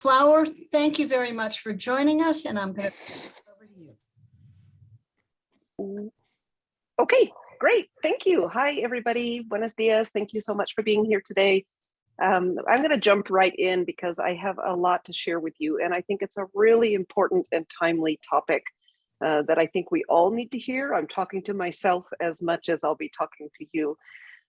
Flower, thank you very much for joining us and I'm going to over to you. Okay, great. Thank you. Hi, everybody. Buenos dias. Thank you so much for being here today. Um, I'm going to jump right in because I have a lot to share with you, and I think it's a really important and timely topic uh, that I think we all need to hear. I'm talking to myself as much as I'll be talking to you.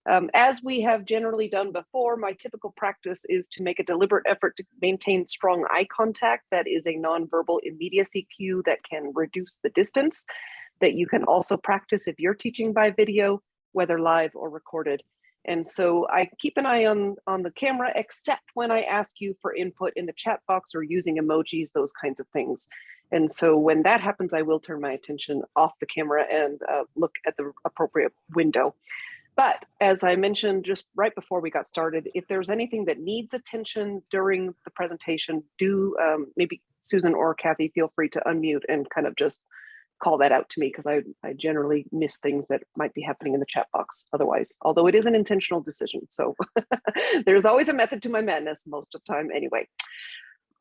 Um, as we have generally done before, my typical practice is to make a deliberate effort to maintain strong eye contact. That is a nonverbal immediacy cue that can reduce the distance that you can also practice if you're teaching by video, whether live or recorded. And so I keep an eye on, on the camera, except when I ask you for input in the chat box or using emojis, those kinds of things. And so when that happens, I will turn my attention off the camera and uh, look at the appropriate window. But as I mentioned just right before we got started, if there's anything that needs attention during the presentation, do um, maybe Susan or Kathy feel free to unmute and kind of just call that out to me because I, I generally miss things that might be happening in the chat box otherwise, although it is an intentional decision. So there's always a method to my madness most of the time anyway.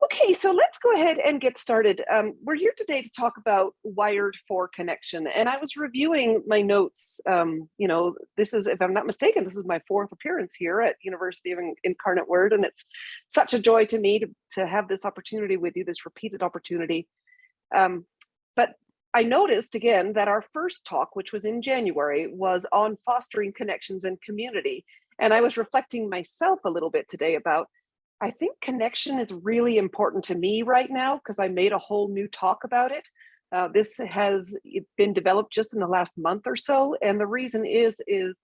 Okay, so let's go ahead and get started. Um, we're here today to talk about wired for connection. And I was reviewing my notes. Um, you know, this is, if I'm not mistaken, this is my fourth appearance here at University of Incarnate Word. And it's such a joy to me to, to have this opportunity with you, this repeated opportunity. Um, but I noticed again that our first talk, which was in January, was on fostering connections and community. And I was reflecting myself a little bit today about I think connection is really important to me right now because I made a whole new talk about it. Uh, this has been developed just in the last month or so. And the reason is, is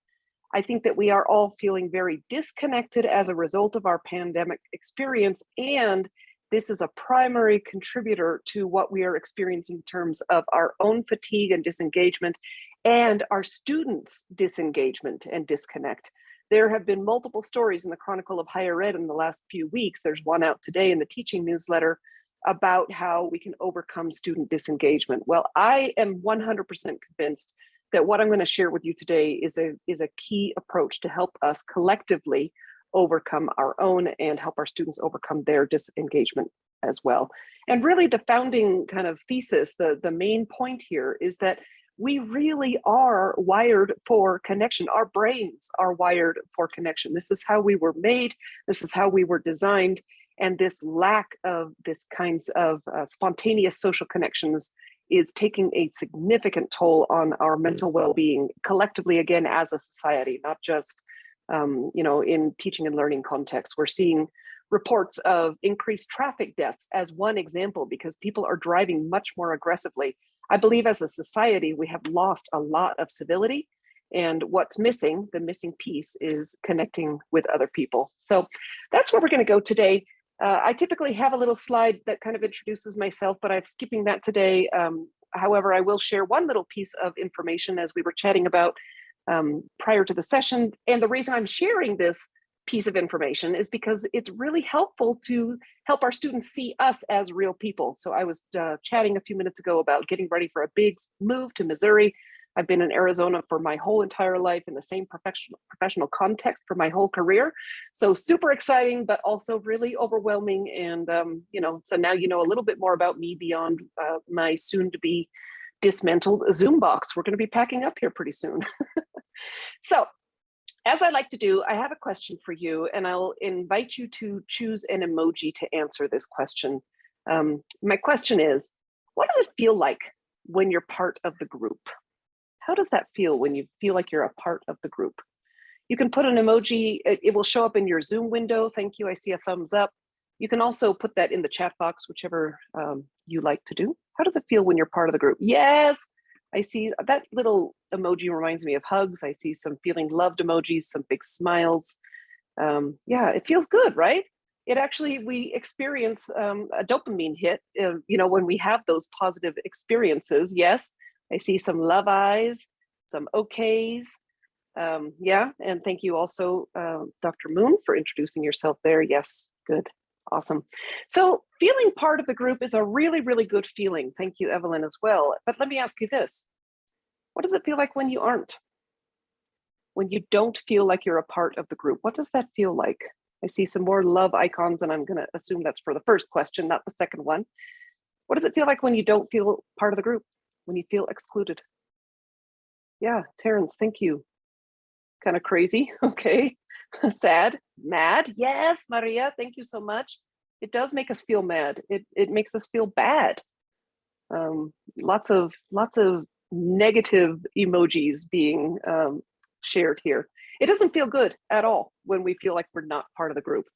I think that we are all feeling very disconnected as a result of our pandemic experience. And this is a primary contributor to what we are experiencing in terms of our own fatigue and disengagement and our students disengagement and disconnect. There have been multiple stories in the Chronicle of Higher Ed in the last few weeks. There's one out today in the teaching newsletter about how we can overcome student disengagement. Well, I am 100% convinced that what I'm going to share with you today is a, is a key approach to help us collectively overcome our own and help our students overcome their disengagement as well. And really the founding kind of thesis, the, the main point here is that we really are wired for connection. Our brains are wired for connection. This is how we were made. This is how we were designed. And this lack of this kinds of uh, spontaneous social connections is taking a significant toll on our mental well-being collectively, again, as a society, not just, um, you know, in teaching and learning contexts. We're seeing reports of increased traffic deaths as one example because people are driving much more aggressively I believe as a society, we have lost a lot of civility and what's missing, the missing piece is connecting with other people. So that's where we're gonna go today. Uh, I typically have a little slide that kind of introduces myself, but I'm skipping that today. Um, however, I will share one little piece of information as we were chatting about um, prior to the session. And the reason I'm sharing this piece of information is because it's really helpful to help our students see us as real people. So I was uh, chatting a few minutes ago about getting ready for a big move to Missouri. I've been in Arizona for my whole entire life in the same professional professional context for my whole career. So super exciting, but also really overwhelming. And, um, you know, so now you know a little bit more about me beyond uh, my soon to be dismantled Zoom box. We're going to be packing up here pretty soon. so as I like to do, I have a question for you and I'll invite you to choose an emoji to answer this question. Um, my question is, what does it feel like when you're part of the group? How does that feel when you feel like you're a part of the group? You can put an emoji, it, will show up in your Zoom window. Thank you, I see a thumbs up. You can also put that in the chat box, whichever um, you like to do. How does it feel when you're part of the group? Yes, I see that little emoji reminds me of hugs. I see some feeling loved emojis, some big smiles. Um, yeah, it feels good, right? It actually, we experience um, a dopamine hit, uh, you know, when we have those positive experiences. Yes, I see some love eyes, some okays. Um, yeah, and thank you also, uh, Dr. Moon, for introducing yourself there. Yes, good. Awesome. So feeling part of the group is a really, really good feeling. Thank you, Evelyn, as well. But let me ask you this. What does it feel like when you aren't? When you don't feel like you're a part of the group, what does that feel like? I see some more love icons and I'm gonna assume that's for the first question, not the second one. What does it feel like when you don't feel part of the group? When you feel excluded? Yeah, Terrence, thank you. Kind of crazy, okay. Sad, mad, yes, Maria, thank you so much. It does make us feel mad. It, it makes us feel bad. Um, lots of, lots of negative emojis being um, shared here. It doesn't feel good at all when we feel like we're not part of the group.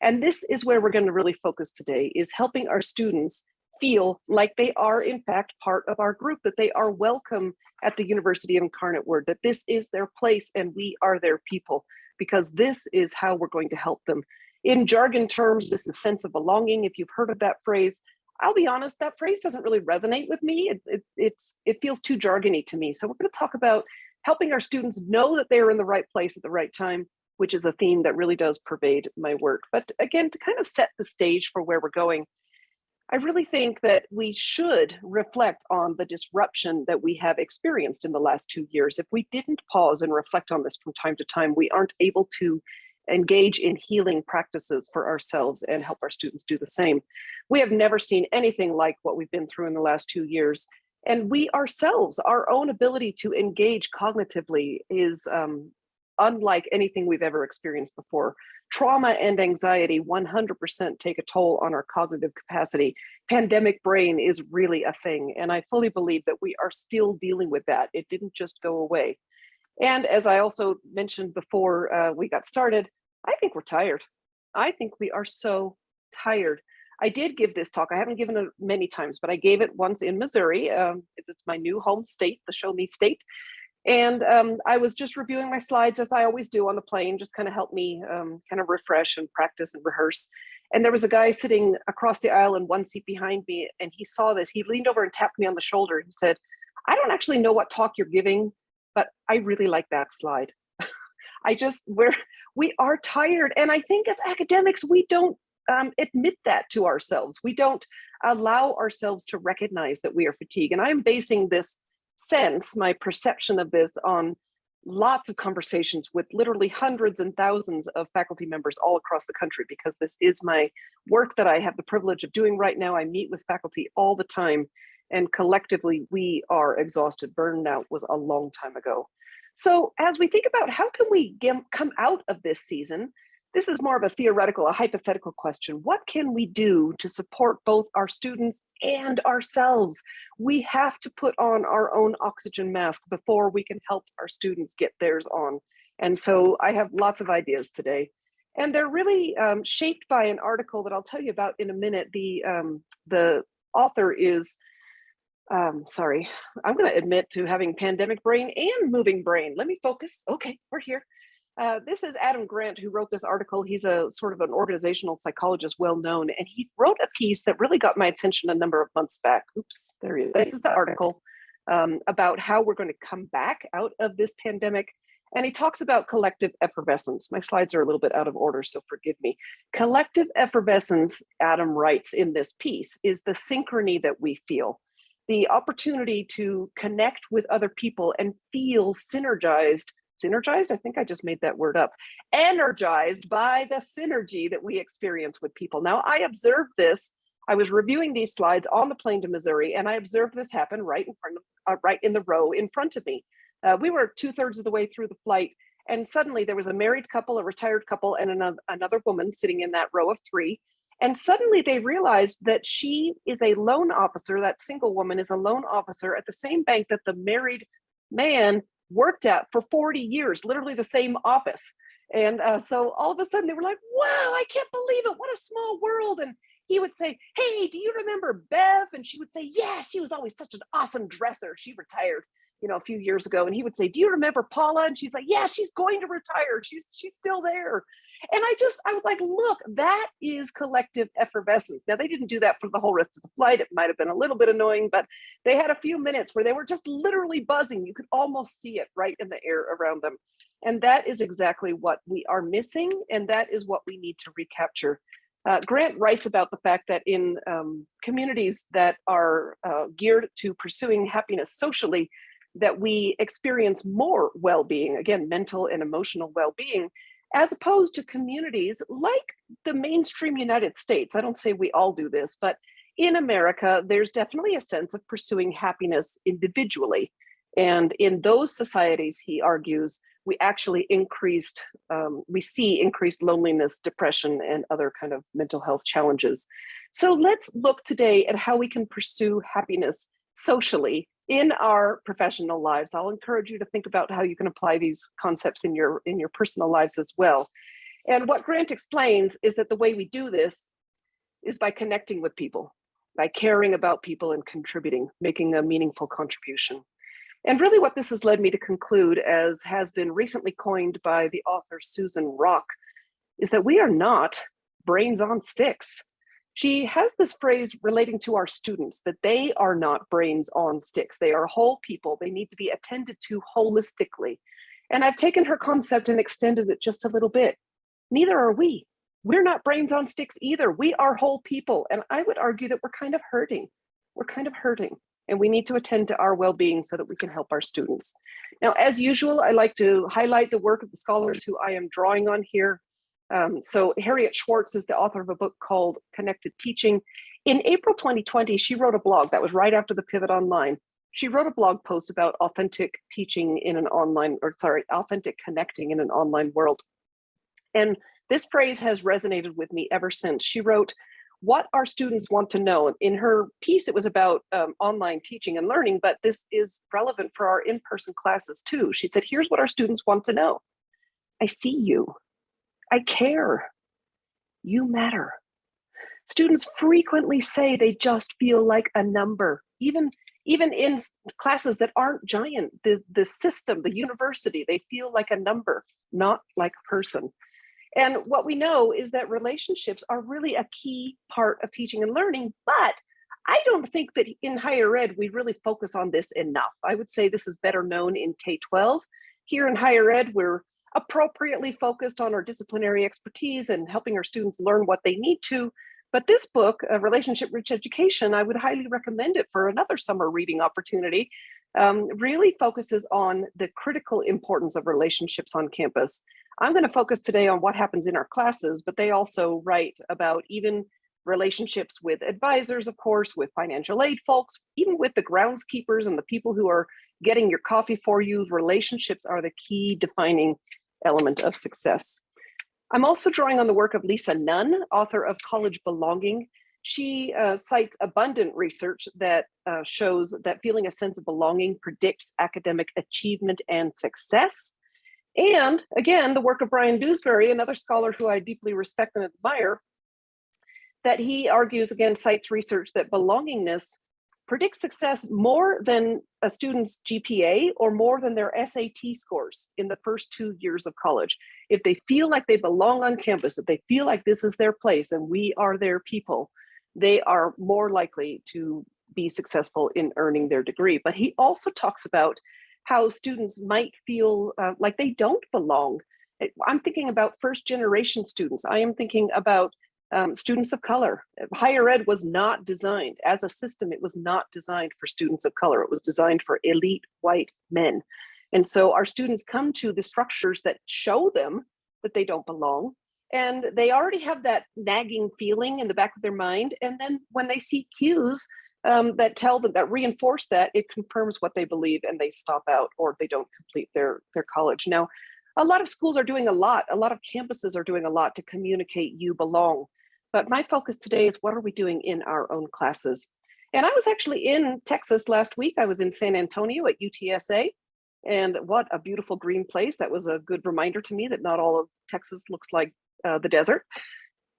And this is where we're gonna really focus today is helping our students feel like they are in fact part of our group, that they are welcome at the University of Incarnate Word, that this is their place and we are their people, because this is how we're going to help them. In jargon terms, this is sense of belonging. If you've heard of that phrase, I'll be honest, that phrase doesn't really resonate with me. It, it, it's, it feels too jargony to me. So we're gonna talk about helping our students know that they are in the right place at the right time, which is a theme that really does pervade my work. But again, to kind of set the stage for where we're going, I really think that we should reflect on the disruption that we have experienced in the last two years. If we didn't pause and reflect on this from time to time, we aren't able to engage in healing practices for ourselves and help our students do the same. We have never seen anything like what we've been through in the last two years. And we ourselves, our own ability to engage cognitively is um, unlike anything we've ever experienced before. Trauma and anxiety 100% take a toll on our cognitive capacity. Pandemic brain is really a thing. And I fully believe that we are still dealing with that. It didn't just go away. And as I also mentioned before uh, we got started, I think we're tired. I think we are so tired. I did give this talk. I haven't given it many times, but I gave it once in Missouri. Um, it's my new home state, the Show Me State. And um, I was just reviewing my slides as I always do on the plane, just kind of help me um, kind of refresh and practice and rehearse. And there was a guy sitting across the aisle in one seat behind me, and he saw this. He leaned over and tapped me on the shoulder. He said, I don't actually know what talk you're giving, but I really like that slide. I just, we're, we are tired. And I think as academics, we don't um, admit that to ourselves. We don't allow ourselves to recognize that we are fatigued. And I'm basing this sense, my perception of this on lots of conversations with literally hundreds and thousands of faculty members all across the country because this is my work that I have the privilege of doing right now. I meet with faculty all the time and collectively we are exhausted. Burnout was a long time ago. So as we think about how can we get, come out of this season, this is more of a theoretical, a hypothetical question. What can we do to support both our students and ourselves? We have to put on our own oxygen mask before we can help our students get theirs on. And so I have lots of ideas today. And they're really um, shaped by an article that I'll tell you about in a minute. The, um, the author is, um, sorry, I'm gonna admit to having pandemic brain and moving brain. Let me focus, okay, we're here. Uh, this is Adam Grant who wrote this article. He's a sort of an organizational psychologist, well known, and he wrote a piece that really got my attention a number of months back. Oops, there he is. This is the article um, about how we're going to come back out of this pandemic. And he talks about collective effervescence. My slides are a little bit out of order, so forgive me. Collective effervescence, Adam writes in this piece, is the synchrony that we feel the opportunity to connect with other people and feel synergized synergized, I think I just made that word up, energized by the synergy that we experience with people. Now I observed this, I was reviewing these slides on the plane to Missouri and I observed this happen right in front of, uh, right in the row in front of me. Uh, we were two thirds of the way through the flight and suddenly there was a married couple, a retired couple and another, another woman sitting in that row of three. And suddenly they realized that she is a loan officer, that single woman is a loan officer at the same bank that the married man worked at for 40 years, literally the same office. And uh, so all of a sudden they were like, wow, I can't believe it. What a small world. And he would say, hey, do you remember Bev? And she would say, yeah, she was always such an awesome dresser. She retired, you know, a few years ago. And he would say, do you remember Paula? And she's like, yeah, she's going to retire. She's, she's still there. And I just, I was like, look, that is collective effervescence. Now, they didn't do that for the whole rest of the flight. It might have been a little bit annoying, but they had a few minutes where they were just literally buzzing. You could almost see it right in the air around them. And that is exactly what we are missing. And that is what we need to recapture. Uh, Grant writes about the fact that in um, communities that are uh, geared to pursuing happiness socially, that we experience more well-being, again, mental and emotional well-being, as opposed to communities like the mainstream United States. I don't say we all do this, but in America, there's definitely a sense of pursuing happiness individually. And in those societies, he argues, we actually increased, um, we see increased loneliness, depression, and other kind of mental health challenges. So let's look today at how we can pursue happiness socially in our professional lives. I'll encourage you to think about how you can apply these concepts in your, in your personal lives as well. And what Grant explains is that the way we do this is by connecting with people, by caring about people and contributing, making a meaningful contribution. And really what this has led me to conclude, as has been recently coined by the author Susan Rock, is that we are not brains on sticks. She has this phrase relating to our students, that they are not brains on sticks. They are whole people. They need to be attended to holistically. And I've taken her concept and extended it just a little bit. Neither are we. We're not brains on sticks either. We are whole people. And I would argue that we're kind of hurting. We're kind of hurting and we need to attend to our well-being so that we can help our students. Now, as usual, I like to highlight the work of the scholars who I am drawing on here. Um, so Harriet Schwartz is the author of a book called Connected Teaching. In April 2020, she wrote a blog that was right after the pivot online. She wrote a blog post about authentic teaching in an online, or sorry, authentic connecting in an online world. And this phrase has resonated with me ever since. She wrote, what our students want to know. In her piece, it was about um, online teaching and learning, but this is relevant for our in-person classes too. She said, here's what our students want to know. I see you. I care. You matter. Students frequently say they just feel like a number, even, even in classes that aren't giant, the, the system, the university, they feel like a number, not like a person. And what we know is that relationships are really a key part of teaching and learning, but I don't think that in higher ed, we really focus on this enough. I would say this is better known in K-12. Here in higher ed, we're appropriately focused on our disciplinary expertise and helping our students learn what they need to. But this book, uh, Relationship Rich Education, I would highly recommend it for another summer reading opportunity, um, really focuses on the critical importance of relationships on campus. I'm going to focus today on what happens in our classes, but they also write about even relationships with advisors, of course, with financial aid folks, even with the groundskeepers and the people who are getting your coffee for you. Relationships are the key defining element of success. I'm also drawing on the work of Lisa Nunn, author of College Belonging. She uh, cites abundant research that uh, shows that feeling a sense of belonging predicts academic achievement and success. And again, the work of Bryan Dewsbury, another scholar who I deeply respect and admire, that he argues again cites research that belongingness predicts success more than a student's GPA or more than their SAT scores in the first two years of college. If they feel like they belong on campus, if they feel like this is their place and we are their people, they are more likely to be successful in earning their degree. But he also talks about how students might feel uh, like they don't belong. I'm thinking about first generation students. I am thinking about um, students of color. Higher ed was not designed as a system. It was not designed for students of color. It was designed for elite white men. And so our students come to the structures that show them that they don't belong. And they already have that nagging feeling in the back of their mind. And then when they see cues um, that tell them, that reinforce that, it confirms what they believe and they stop out or they don't complete their, their college. Now, a lot of schools are doing a lot, a lot of campuses are doing a lot to communicate you belong. But my focus today is what are we doing in our own classes? And I was actually in Texas last week. I was in San Antonio at UTSA. And what a beautiful green place. That was a good reminder to me that not all of Texas looks like uh, the desert.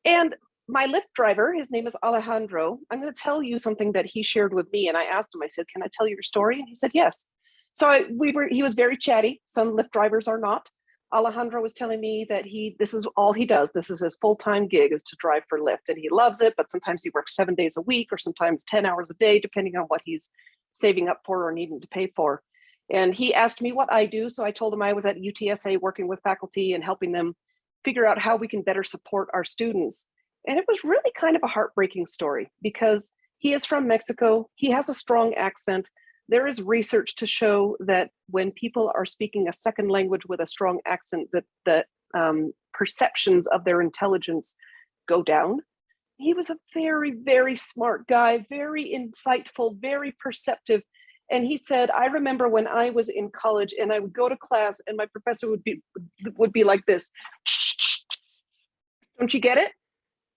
And my Lyft driver, his name is Alejandro. I'm going to tell you something that he shared with me. And I asked him, I said, can I tell you your story? And he said, yes. So I, we were, he was very chatty. Some Lyft drivers are not. Alejandro was telling me that he, this is all he does. This is his full-time gig is to drive for Lyft and he loves it, but sometimes he works seven days a week or sometimes 10 hours a day, depending on what he's saving up for or needing to pay for. And he asked me what I do. So I told him I was at UTSA working with faculty and helping them figure out how we can better support our students. And it was really kind of a heartbreaking story because he is from Mexico. He has a strong accent, there is research to show that when people are speaking a second language with a strong accent, that that um, perceptions of their intelligence go down. He was a very, very smart guy, very insightful, very perceptive. And he said, I remember when I was in college and I would go to class and my professor would be would be like this. Don't you get it?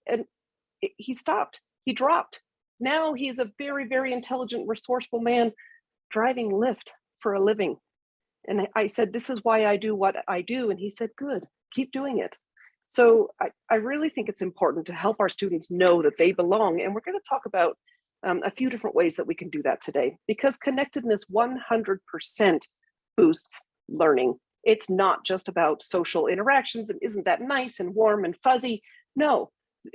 And he stopped, he dropped. Now he's a very, very intelligent, resourceful man driving Lyft for a living. And I said, this is why I do what I do. And he said, good, keep doing it. So I, I really think it's important to help our students know that they belong. And we're gonna talk about um, a few different ways that we can do that today because connectedness 100% boosts learning. It's not just about social interactions and isn't that nice and warm and fuzzy. No,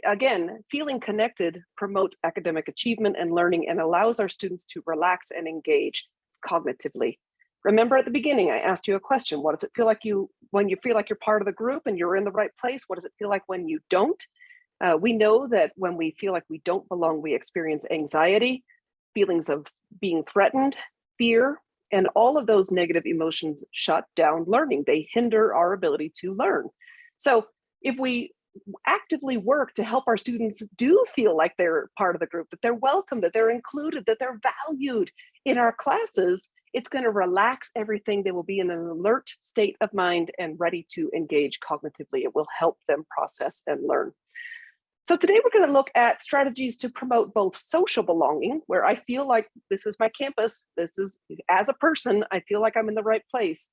again, feeling connected promotes academic achievement and learning and allows our students to relax and engage cognitively. Remember at the beginning, I asked you a question. What does it feel like you, when you feel like you're part of the group and you're in the right place? What does it feel like when you don't? Uh, we know that when we feel like we don't belong, we experience anxiety, feelings of being threatened, fear, and all of those negative emotions shut down learning. They hinder our ability to learn. So if we actively work to help our students do feel like they're part of the group, that they're welcome, that they're included, that they're valued in our classes, it's going to relax everything. They will be in an alert state of mind and ready to engage cognitively. It will help them process and learn. So today we're going to look at strategies to promote both social belonging, where I feel like this is my campus, this is, as a person, I feel like I'm in the right place,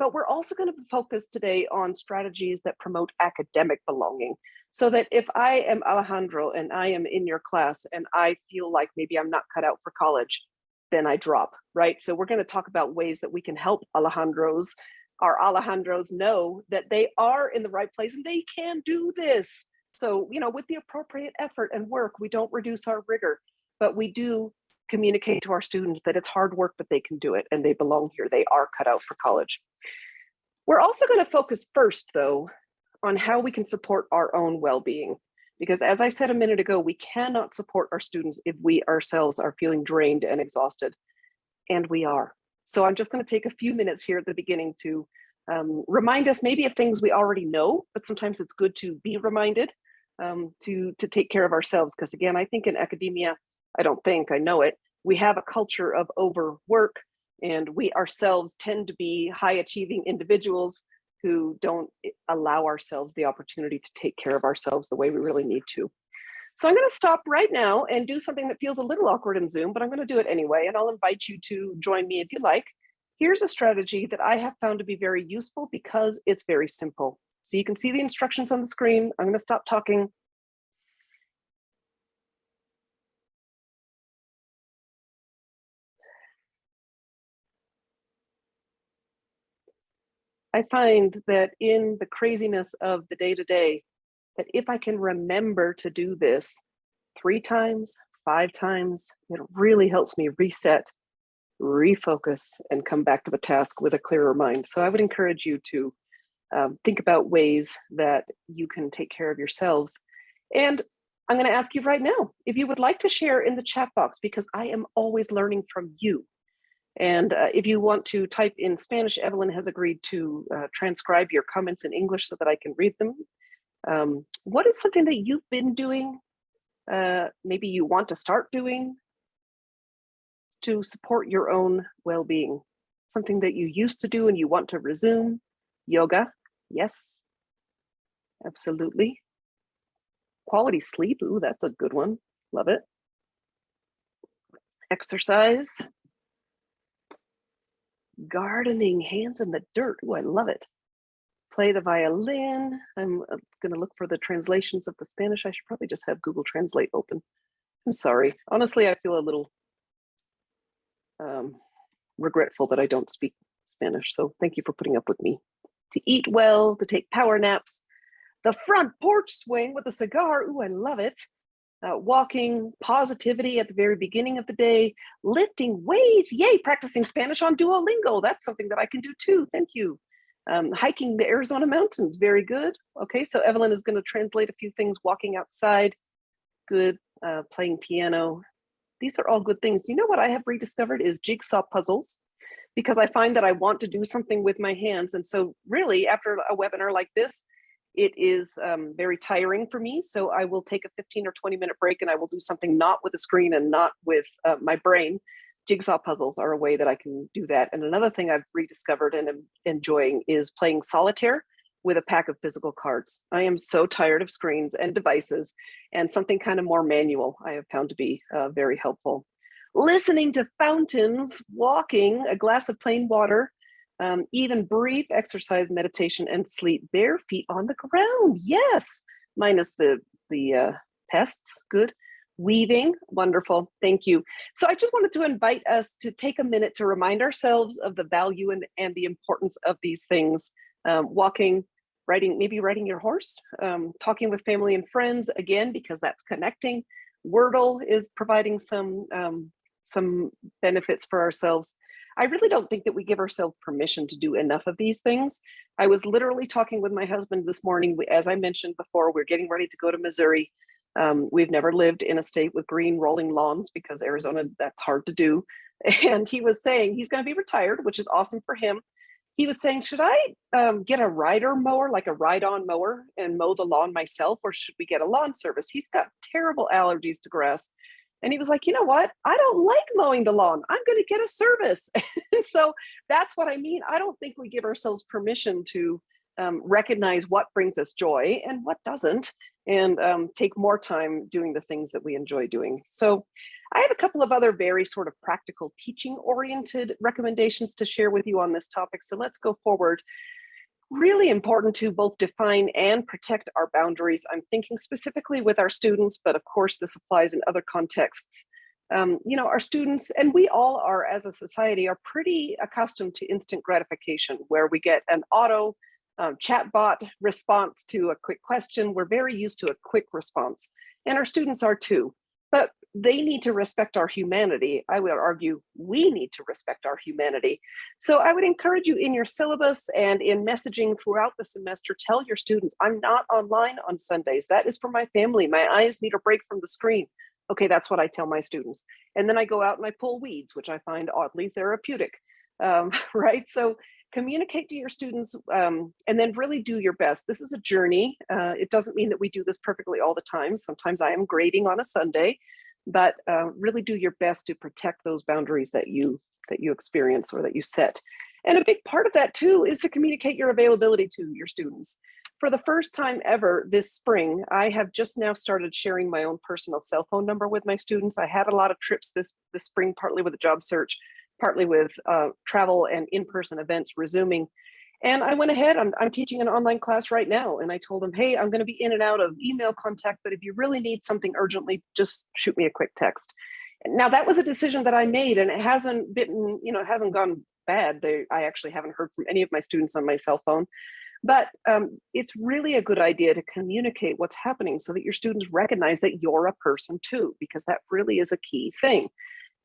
but we're also going to focus today on strategies that promote academic belonging. So that if I am Alejandro and I am in your class and I feel like maybe I'm not cut out for college, then I drop, right? So we're going to talk about ways that we can help Alejandros, our Alejandros know that they are in the right place and they can do this. So, you know, with the appropriate effort and work, we don't reduce our rigor, but we do communicate to our students that it's hard work, but they can do it and they belong here. They are cut out for college. We're also going to focus first, though, on how we can support our own well-being. Because as I said a minute ago, we cannot support our students if we ourselves are feeling drained and exhausted, and we are. So I'm just going to take a few minutes here at the beginning to um, remind us maybe of things we already know, but sometimes it's good to be reminded um, to, to take care of ourselves. Because again, I think in academia, I don't think, I know it, we have a culture of overwork and we ourselves tend to be high achieving individuals who don't allow ourselves the opportunity to take care of ourselves the way we really need to. So I'm going to stop right now and do something that feels a little awkward in Zoom, but I'm going to do it anyway, and I'll invite you to join me if you like. Here's a strategy that I have found to be very useful because it's very simple. So you can see the instructions on the screen. I'm going to stop talking I find that in the craziness of the day to day, that if I can remember to do this three times, five times, it really helps me reset, refocus, and come back to the task with a clearer mind. So I would encourage you to um, think about ways that you can take care of yourselves. And I'm going to ask you right now if you would like to share in the chat box because I am always learning from you. And uh, if you want to type in Spanish, Evelyn has agreed to uh, transcribe your comments in English so that I can read them. Um, what is something that you've been doing, uh, maybe you want to start doing to support your own well-being? Something that you used to do and you want to resume? Yoga, yes, absolutely. Quality sleep, ooh, that's a good one, love it. Exercise, gardening, hands in the dirt. Oh, I love it. Play the violin. I'm uh, going to look for the translations of the Spanish. I should probably just have Google Translate open. I'm sorry. Honestly, I feel a little um, regretful that I don't speak Spanish. So thank you for putting up with me. To eat well, to take power naps, the front porch swing with a cigar. Ooh, I love it uh, walking, positivity at the very beginning of the day, lifting weights, yay, practicing Spanish on Duolingo. That's something that I can do too, thank you. Um, hiking the Arizona mountains, very good. Okay, so Evelyn is gonna translate a few things, walking outside, good, uh, playing piano. These are all good things. You know what I have rediscovered is jigsaw puzzles because I find that I want to do something with my hands. And so really after a webinar like this, It is um, very tiring for me, so I will take a 15 or 20 minute break and I will do something not with a screen and not with uh, my brain. Jigsaw puzzles are a way that I can do that. And another thing I've rediscovered and am enjoying is playing solitaire with a pack of physical cards. I am so tired of screens and devices and something kind of more manual I have found to be uh, very helpful. Listening to fountains, walking, a glass of plain water, um, even brief exercise, meditation, and sleep bare feet on the ground. Yes, minus the, the uh, pests, good. Weaving, wonderful, thank you. So I just wanted to invite us to take a minute to remind ourselves of the value and, and the importance of these things. Um, walking, riding, maybe riding your horse, um, talking with family and friends, again, because that's connecting. Wordle is providing some, um, some benefits for ourselves. I really don't think that we give ourselves permission to do enough of these things. I was literally talking with my husband this morning. As I mentioned before, we're getting ready to go to Missouri. Um, we've never lived in a state with green rolling lawns because Arizona, that's hard to do. And he was saying he's going to be retired, which is awesome for him. He was saying, should I um, get a rider mower, like a ride-on mower and mow the lawn myself, or should we get a lawn service? He's got terrible allergies to grass. And he was like, you know what? I don't like mowing the lawn. I'm going to get a service. and so that's what I mean. I don't think we give ourselves permission to um, recognize what brings us joy and what doesn't, and um, take more time doing the things that we enjoy doing. So I have a couple of other very sort of practical teaching oriented recommendations to share with you on this topic. So let's go forward really important to both define and protect our boundaries. I'm thinking specifically with our students, but of course this applies in other contexts. Um, you know, our students, and we all are as a society, are pretty accustomed to instant gratification where we get an auto um, chatbot response to a quick question. We're very used to a quick response and our students are too. But they need to respect our humanity. I would argue we need to respect our humanity. So I would encourage you in your syllabus and in messaging throughout the semester, tell your students, I'm not online on Sundays. That is for my family. My eyes need a break from the screen. Okay, that's what I tell my students. And then I go out and I pull weeds, which I find oddly therapeutic, um, right? So communicate to your students um, and then really do your best. This is a journey. Uh, it doesn't mean that we do this perfectly all the time. Sometimes I am grading on a Sunday, but uh, really do your best to protect those boundaries that you that you experience or that you set. And a big part of that too is to communicate your availability to your students. For the first time ever this spring, I have just now started sharing my own personal cell phone number with my students. I had a lot of trips this, this spring, partly with a job search, partly with uh, travel and in-person events resuming. And I went ahead, I'm, I'm teaching an online class right now. And I told them, hey, I'm gonna be in and out of email contact, but if you really need something urgently, just shoot me a quick text. Now that was a decision that I made and it hasn't been, you know, it hasn't gone bad. They, I actually haven't heard from any of my students on my cell phone, but um, it's really a good idea to communicate what's happening so that your students recognize that you're a person too, because that really is a key thing.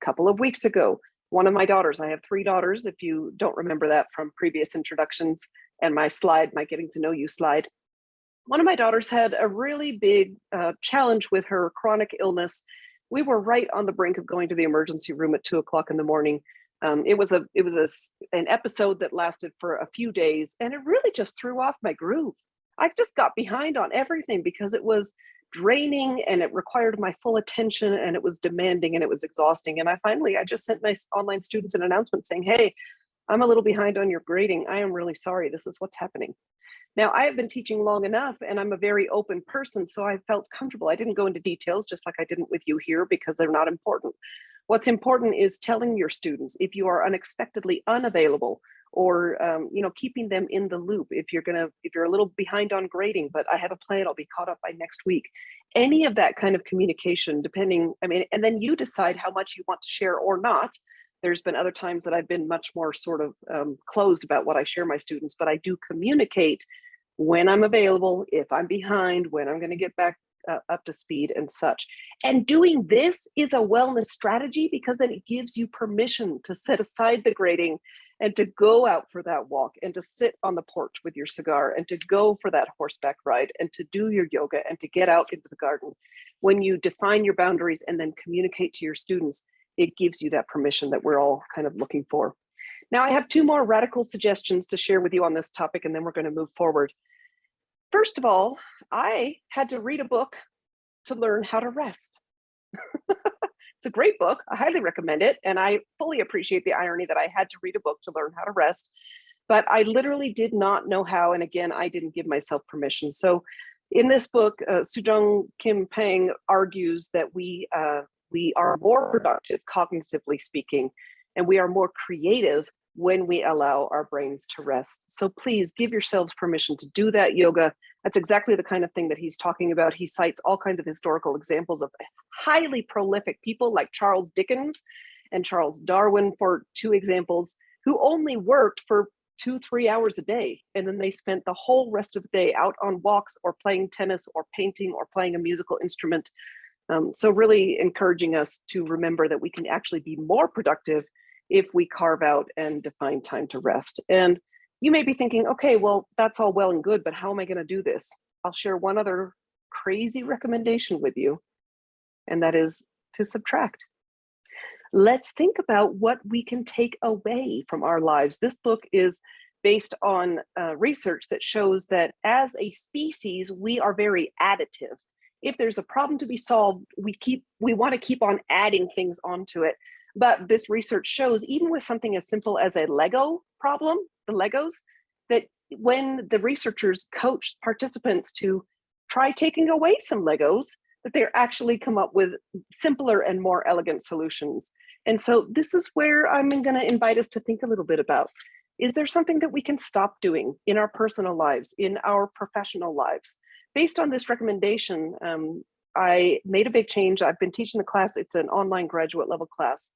A couple of weeks ago, one of my daughters, I have three daughters, if you don't remember that from previous introductions and my slide, my getting to know you slide. One of my daughters had a really big uh, challenge with her chronic illness. We were right on the brink of going to the emergency room at two o'clock in the morning. Um, it was a it was a, an episode that lasted for a few days and it really just threw off my groove. I just got behind on everything because it was draining and it required my full attention and it was demanding and it was exhausting. And I finally, I just sent my online students an announcement saying, hey, I'm a little behind on your grading. I am really sorry. This is what's happening. Now I have been teaching long enough and I'm a very open person, so I felt comfortable. I didn't go into details just like I didn't with you here because they're not important. What's important is telling your students if you are unexpectedly unavailable or um, you know keeping them in the loop if you're gonna if you're a little behind on grading but i have a plan i'll be caught up by next week any of that kind of communication depending i mean and then you decide how much you want to share or not there's been other times that i've been much more sort of um, closed about what i share my students but i do communicate when i'm available if i'm behind when i'm going to get back uh, up to speed and such. And doing this is a wellness strategy because then it gives you permission to set aside the grading and to go out for that walk and to sit on the porch with your cigar and to go for that horseback ride and to do your yoga and to get out into the garden. When you define your boundaries and then communicate to your students, it gives you that permission that we're all kind of looking for. Now I have two more radical suggestions to share with you on this topic and then we're gonna move forward. first of all, I had to read a book to learn how to rest. it's a great book. I highly recommend it. And I fully appreciate the irony that I had to read a book to learn how to rest. But I literally did not know how. And again, I didn't give myself permission. So in this book, uh, Sujong Kim Pang argues that we, uh, we are more productive, cognitively speaking, and we are more creative when we allow our brains to rest. So please give yourselves permission to do that yoga. That's exactly the kind of thing that he's talking about. He cites all kinds of historical examples of highly prolific people like Charles Dickens and Charles Darwin for two examples, who only worked for two, three hours a day. And then they spent the whole rest of the day out on walks or playing tennis or painting or playing a musical instrument. Um, so really encouraging us to remember that we can actually be more productive if we carve out and define time to rest. And you may be thinking, okay, well, that's all well and good, but how am I gonna do this? I'll share one other crazy recommendation with you, and that is to subtract. Let's think about what we can take away from our lives. This book is based on uh, research that shows that as a species, we are very additive. If there's a problem to be solved, we keep we want to keep on adding things onto it. But this research shows even with something as simple as a Lego problem, the Legos, that when the researchers coach participants to try taking away some Legos, that they're actually come up with simpler and more elegant solutions. And so this is where I'm gonna invite us to think a little bit about, is there something that we can stop doing in our personal lives, in our professional lives? Based on this recommendation, um, I made a big change. I've been teaching the class, it's an online graduate level class.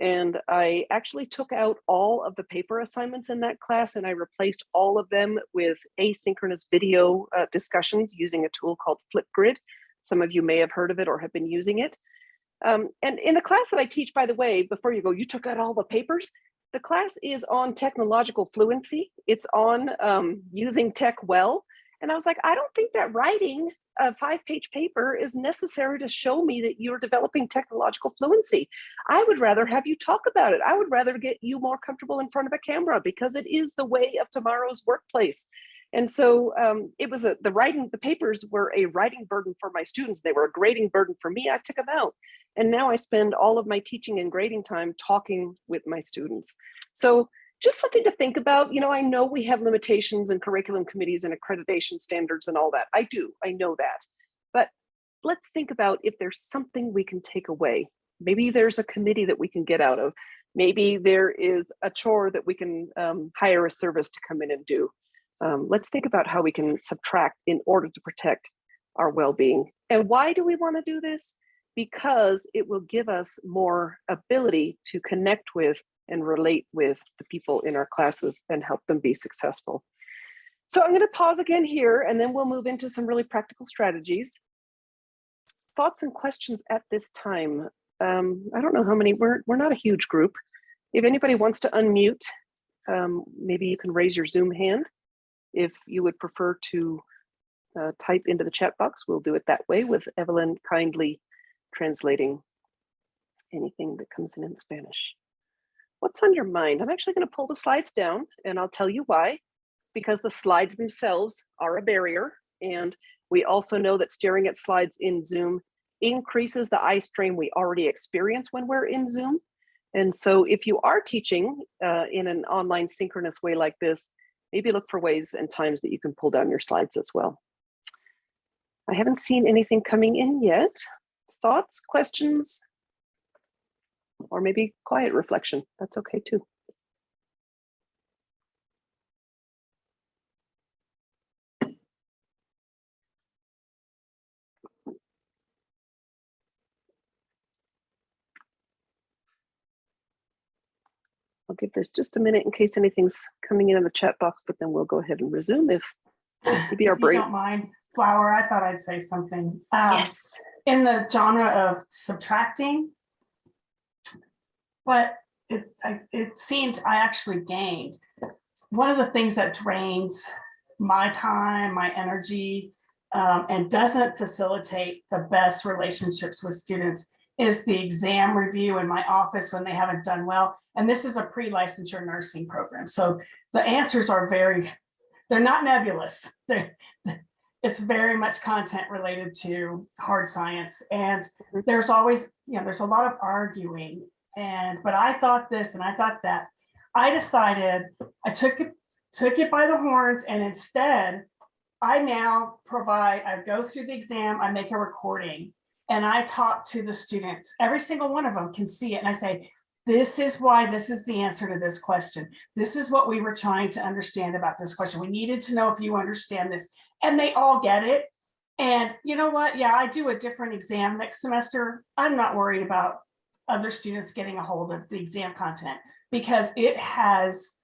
And I actually took out all of the paper assignments in that class and I replaced all of them with asynchronous video uh, discussions using a tool called Flipgrid. Some of you may have heard of it or have been using it. Um, and in the class that I teach, by the way, before you go, you took out all the papers. The class is on technological fluency. It's on um, using tech well. And I was like, I don't think that writing a five page paper is necessary to show me that you're developing technological fluency. I would rather have you talk about it. I would rather get you more comfortable in front of a camera because it is the way of tomorrow's workplace. And so um, it was a, the writing, the papers were a writing burden for my students. They were a grading burden for me. I took them out. And now I spend all of my teaching and grading time talking with my students. So just something to think about. You know, I know we have limitations and curriculum committees and accreditation standards and all that. I do, I know that. But let's think about if there's something we can take away. Maybe there's a committee that we can get out of. Maybe there is a chore that we can um, hire a service to come in and do. Um, let's think about how we can subtract in order to protect our well-being. And why do we want to do this? Because it will give us more ability to connect with and relate with the people in our classes and help them be successful. So I'm going to pause again here and then we'll move into some really practical strategies. Thoughts and questions at this time. Um, I don't know how many, we're, we're not a huge group. If anybody wants to unmute, um, maybe you can raise your Zoom hand. If you would prefer to uh, type into the chat box, we'll do it that way with Evelyn kindly translating anything that comes in in Spanish what's on your mind? I'm actually going to pull the slides down and I'll tell you why. Because the slides themselves are a barrier. And we also know that staring at slides in Zoom increases the eye strain we already experience when we're in Zoom. And so if you are teaching uh, in an online synchronous way like this, maybe look for ways and times that you can pull down your slides as well. I haven't seen anything coming in yet. Thoughts, questions, or maybe quiet reflection. That's okay too. I'll give this just a minute in case anything's coming in in the chat box, but then we'll go ahead and resume if maybe our If you brain. don't mind, Flower, I thought I'd say something. Um, Yes. In the genre of subtracting, but it, I- it seemed I actually gained. One of the things that drains my time, my energy, um, and doesn't facilitate the best relationships with students is the exam review in my office when they haven't done well. And this is a pre-licensure nursing program. So the answers are very, they're not nebulous. They're, it's very much content related to hard science. And Mhm. there's always, you know, there's a lot of arguing. And, but I thought this and I thought that. I decided, I took it, took it by the horns and instead I now provide, I go through the exam, I make a recording and I talk to the students. Every single one of them can see it. And I say, this is why this is the answer to this question. This is what we were trying to understand about this question. We needed to know if you understand this and they all get it. And you know what? Yeah, I do a different exam next semester. I'm not worried about other students getting a hold of the exam content because it has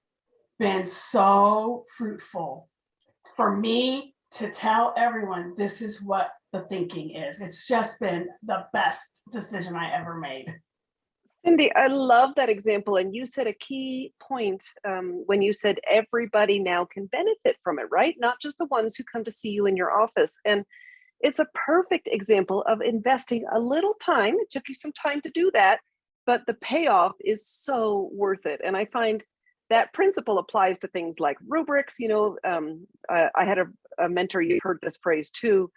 been so fruitful for me to tell everyone this is what the thinking is. It's just been the best decision I ever made. Cindy, I love that example. And you said a key point um, when you said everybody now can benefit from it, right? Not just the ones who come to see you in your office. And it's a perfect example of investing a little time. It took you some time to do that, but the payoff is so worth it. And I find that principle applies to things like rubrics. You know, um, I, I had a, a mentor, you heard this phrase too,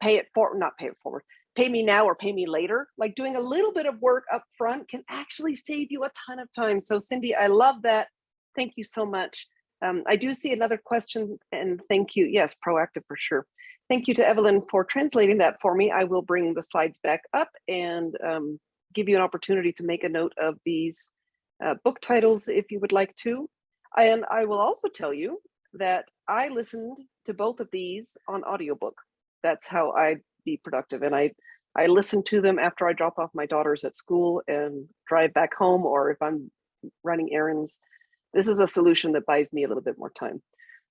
pay it for, not pay it forward, pay me now or pay me later. Like doing a little bit of work up front can actually save you a ton of time. So Cindy, I love that. Thank you so much. Um, I do see another question and thank you. Yes, proactive for sure. Thank you to Evelyn for translating that for me. I will bring the slides back up and um, give you an opportunity to make a note of these uh, book titles if you would like to. And I will also tell you that I listened to both of these on audiobook. That's how I be productive. And I, I listen to them after I drop off my daughters at school and drive back home, or if I'm running errands. This is a solution that buys me a little bit more time.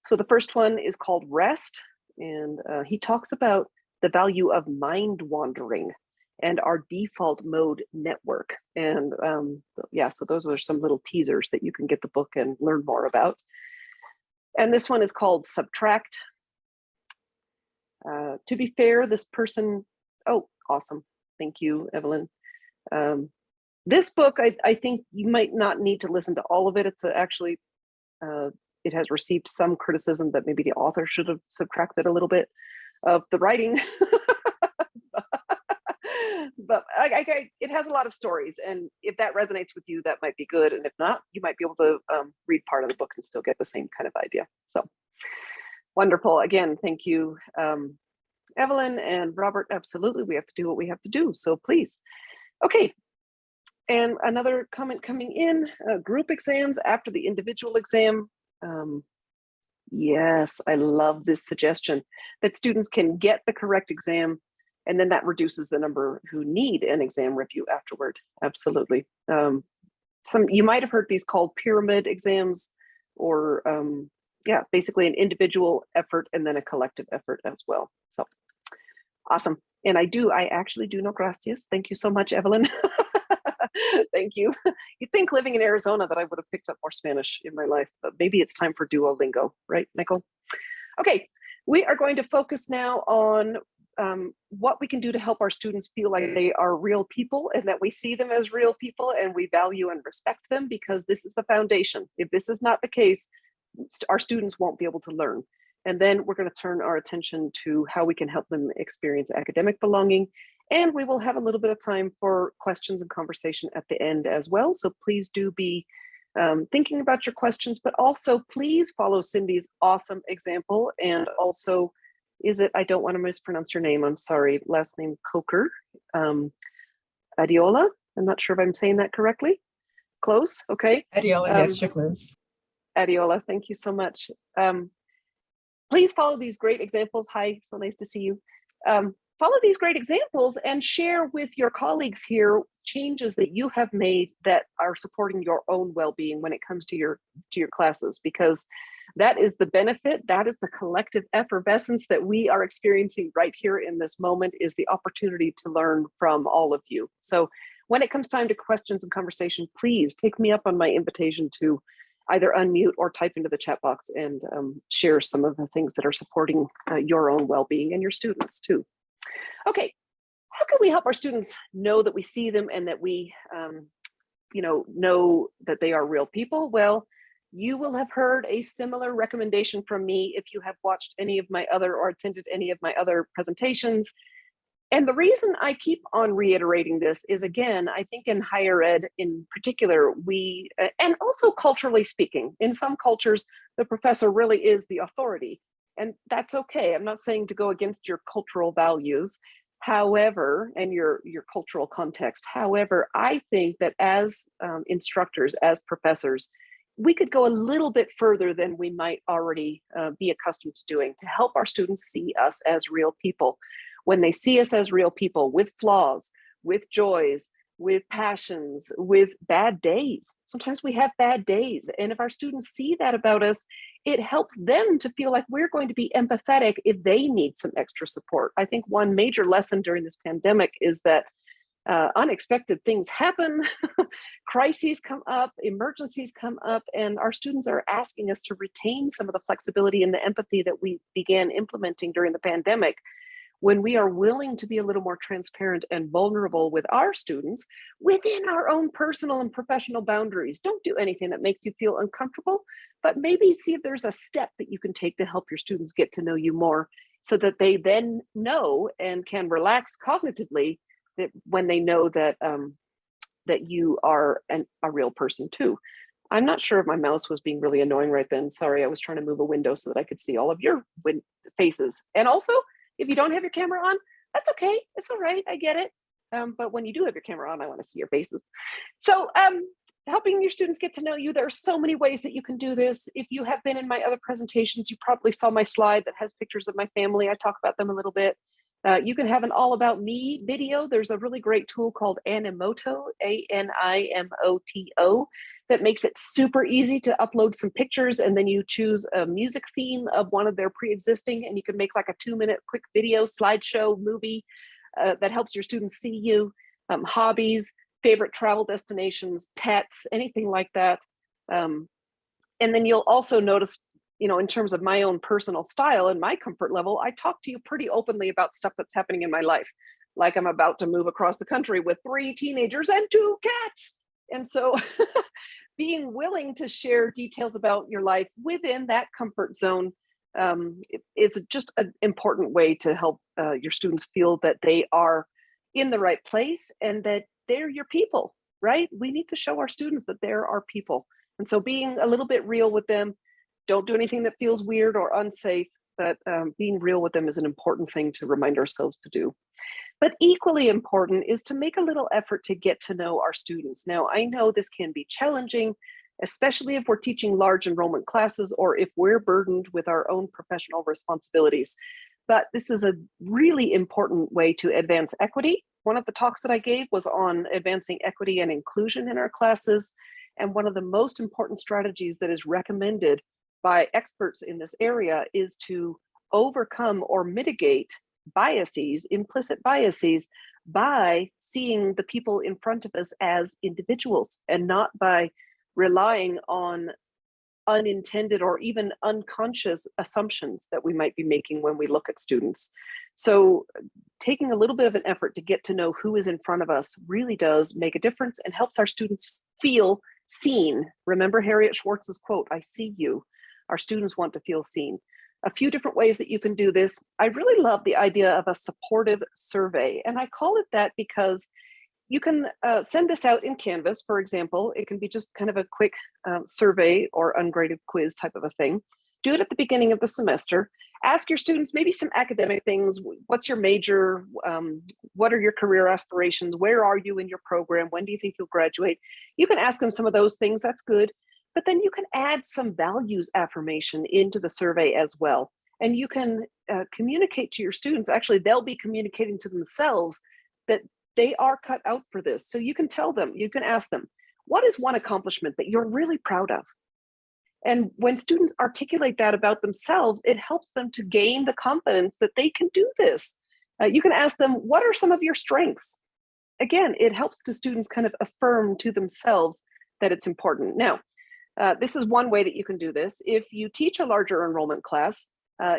So the first one is called Rest. And uh, he talks about the value of mind wandering and our default mode network. And um, yeah, so those are some little teasers that you can get the book and learn more about. And this one is called Subtract. Uh, to be fair, this person, oh, awesome. Thank you, Evelyn. Um, this book, I, I think you might not need to listen to all of it. It's a, actually, uh, it has received some criticism that maybe the author should have subtracted a little bit of the writing. but I, I, it has a lot of stories and if that resonates with you that might be good and if not you might be able to um, read part of the book and still get the same kind of idea. So wonderful. Again thank you um, evelyn and robert. Absolutely we have to do what we have to do so please. Okay and another comment coming in uh, group exams after the individual exam um, yes i love this suggestion that students can get the correct exam and then that reduces the number who need an exam review afterward. Absolutely. Um, some you might have heard these called pyramid exams, or um, yeah, basically an individual effort and then a collective effort as well. So awesome. And I do, I actually do know gracias. Thank you so much, Evelyn. Thank you. You'd think living in Arizona that I would have picked up more Spanish in my life, but maybe it's time for Duolingo, right, Nicole? Okay, we are going to focus now on um, what we can do to help our students feel like they are real people and that we see them as real people and we value and respect them because this is the foundation. If this is not the case, our students won't be able to learn. And then we're going to turn our attention to how we can help them experience academic belonging. And we will have a little bit of time for questions and conversation at the end as well. So please do be um, thinking about your questions, but also please follow Cindy's awesome example and also is it, I don't want to mispronounce your name, I'm sorry, last name Coker, um, Adiola, I'm not sure if I'm saying that correctly. Close, okay. Adiola, Um, yes, you're close. Adiola, thank you so much. Um, please follow these great examples. Hi, so nice to see you. Um, follow these great examples and share with your colleagues here changes that you have made that are supporting your own well-being when it comes to your to your classes because that is the benefit that is the collective effervescence that we are experiencing right here in this moment is the opportunity to learn from all of you. So when it comes time to questions and conversation please take me up on my invitation to either unmute or type into the chat box and um, share some of the things that are supporting uh, your own well-being and your students too okay how can we help our students know that we see them and that we um, you know know that they are real people well You will have heard a similar recommendation from me if you have watched any of my other or attended any of my other presentations. And the reason I keep on reiterating this is again, I think in higher ed in particular, we, uh, and also culturally speaking, in some cultures, the professor really is the authority. And that's okay. I'm not saying to go against your cultural values. However, and your, your cultural context. However, I think that as um, instructors, as professors, we could go a little bit further than we might already uh, be accustomed to doing to help our students see us as real people. When they see us as real people with flaws, with joys, with passions, with bad days. Sometimes we have bad days. And if our students see that about us, it helps them to feel like we're going to be empathetic if they need some extra support. I think one major lesson during this pandemic is that uh, unexpected things happen, crises come up, emergencies come up, and our students are asking us to retain some of the flexibility and the empathy that we began implementing during the pandemic when we are willing to be a little more transparent and vulnerable with our students within our own personal and professional boundaries. Don't do anything that makes you feel uncomfortable, but maybe see if there's a step that you can take to help your students get to know you more so that they then know and can relax cognitively that when they know that um, that you are an, a real person too. I'm not sure if my mouse was being really annoying right then. Sorry, I was trying to move a window so that I could see all of your faces. And also, if you don't have your camera on, that's okay. It's all right. I get it. Um, but when you do have your camera on, I want to see your faces. So um, helping your students get to know you, there are so many ways that you can do this. If you have been in my other presentations, you probably saw my slide that has pictures of my family. I talk about them a little bit. Uh, you can have an all about me video. There's a really great tool called Animoto, A-N-I-M-O-T-O, that makes it super easy to upload some pictures and then you choose a music theme of one of their pre-existing and you can make like a two minute quick video, slideshow, movie uh, that helps your students see you, um, hobbies, favorite travel destinations, pets, anything like that. Um, and then you'll also notice you know, in terms of my own personal style and my comfort level, I talk to you pretty openly about stuff that's happening in my life. Like I'm about to move across the country with three teenagers and two cats. And so being willing to share details about your life within that comfort zone um, is just an important way to help uh, your students feel that they are in the right place and that they're your people, right? We need to show our students that they're our people. And so being a little bit real with them, don't do anything that feels weird or unsafe, but um, being real with them is an important thing to remind ourselves to do. But equally important is to make a little effort to get to know our students. Now, I know this can be challenging, especially if we're teaching large enrollment classes or if we're burdened with our own professional responsibilities. But this is a really important way to advance equity. One of the talks that I gave was on advancing equity and inclusion in our classes. And one of the most important strategies that is recommended by experts in this area is to overcome or mitigate biases, implicit biases, by seeing the people in front of us as individuals and not by relying on unintended or even unconscious assumptions that we might be making when we look at students. So taking a little bit of an effort to get to know who is in front of us really does make a difference and helps our students feel seen. Remember Harriet Schwartz's quote, I see you. Our students want to feel seen. A few different ways that you can do this. I really love the idea of a supportive survey, and I call it that because you can uh, send this out in Canvas, for example. It can be just kind of a quick um, survey or ungraded quiz type of a thing. Do it at the beginning of the semester. Ask your students maybe some academic things. What's your major? Um, what are your career aspirations? Where are you in your program? When do you think you'll graduate? You can ask them some of those things. That's good. But then you can add some values affirmation into the survey as well. And you can uh, communicate to your students, actually, they'll be communicating to themselves that they are cut out for this. So you can tell them, you can ask them, what is one accomplishment that you're really proud of? And when students articulate that about themselves, it helps them to gain the confidence that they can do this. Uh, you can ask them, what are some of your strengths? Again, it helps the students kind of affirm to themselves that it's important. Now, uh, this is one way that you can do this. If you teach a larger enrollment class, uh,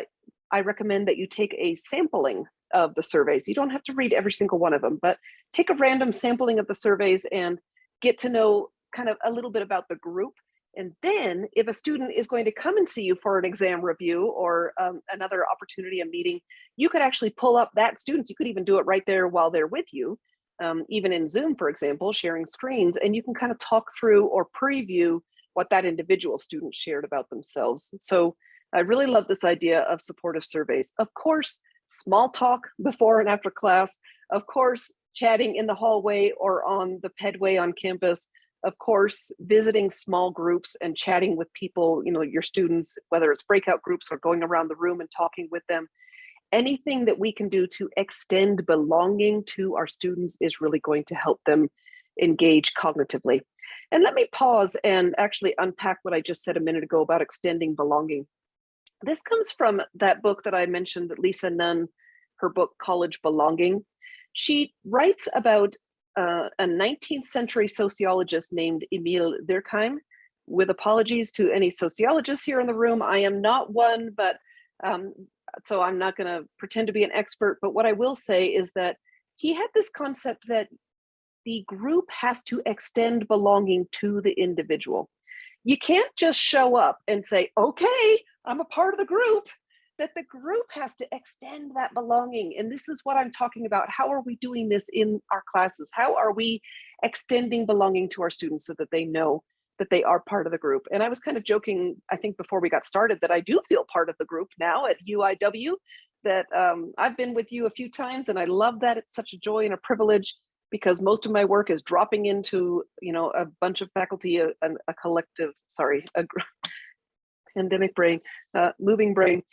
I recommend that you take a sampling of the surveys. You don't have to read every single one of them, but take a random sampling of the surveys and get to know kind of a little bit about the group And then if a student is going to come and see you for an exam review or um, another opportunity, a meeting, you could actually pull up that student. You could even do it right there while they're with you, um, even in Zoom, for example, sharing screens, and you can kind of talk through or preview what that individual student shared about themselves. So I really love this idea of supportive surveys. Of course, small talk before and after class, of course, chatting in the hallway or on the pedway on campus, of course, visiting small groups and chatting with people, you know, your students, whether it's breakout groups or going around the room and talking with them. Anything that we can do to extend belonging to our students is really going to help them engage cognitively. And let me pause and actually unpack what I just said a minute ago about extending belonging. This comes from that book that I mentioned, Lisa Nunn, her book, College Belonging. She writes about uh, a 19th century sociologist named Emile Durkheim. With apologies to any sociologists here in the room, I am not one, but um, so I'm not going to pretend to be an expert. But what I will say is that he had this concept that the group has to extend belonging to the individual. You can't just show up and say, okay, I'm a part of the group that the group has to extend that belonging. And this is what I'm talking about. How are we doing this in our classes? How are we extending belonging to our students so that they know that they are part of the group? And I was kind of joking, I think before we got started, that I do feel part of the group now at UIW, that um, I've been with you a few times and I love that. It's such a joy and a privilege because most of my work is dropping into, you know, a bunch of faculty, a, a collective, sorry, a pandemic brain, uh, moving brain,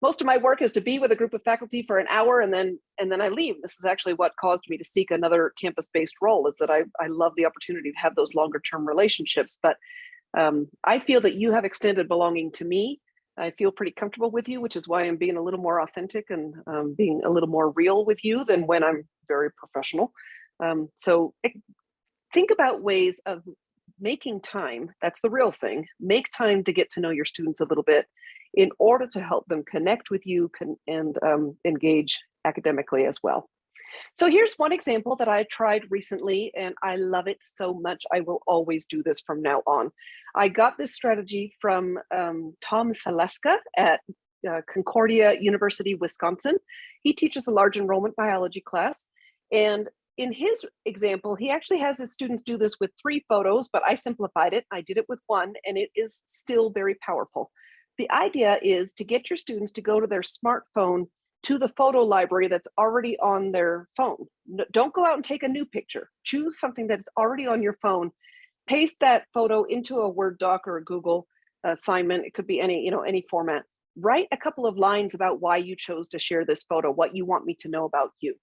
most of my work is to be with a group of faculty for an hour and then and then I leave. This is actually what caused me to seek another campus-based role is that I, I love the opportunity to have those longer term relationships. But um, I feel that you have extended belonging to me. I feel pretty comfortable with you, which is why I'm being a little more authentic and um, being a little more real with you than when I'm very professional. Um, so think about ways of making time, that's the real thing, make time to get to know your students a little bit in order to help them connect with you and um, engage academically as well. So here's one example that I tried recently and I love it so much. I will always do this from now on. I got this strategy from um, Tom Saleska at uh, Concordia University, Wisconsin. He teaches a large enrollment biology class. And in his example, he actually has his students do this with three photos, but I simplified it. I did it with one and it is still very powerful. The idea is to get your students to go to their smartphone to the photo library that's already on their phone. don't go out and take a new picture. Choose something that's already on your phone. Paste that photo into a Word doc or a Google assignment. It could be any, you know, any format. Write a couple of lines about why you chose to share this photo, what you want me to know about you.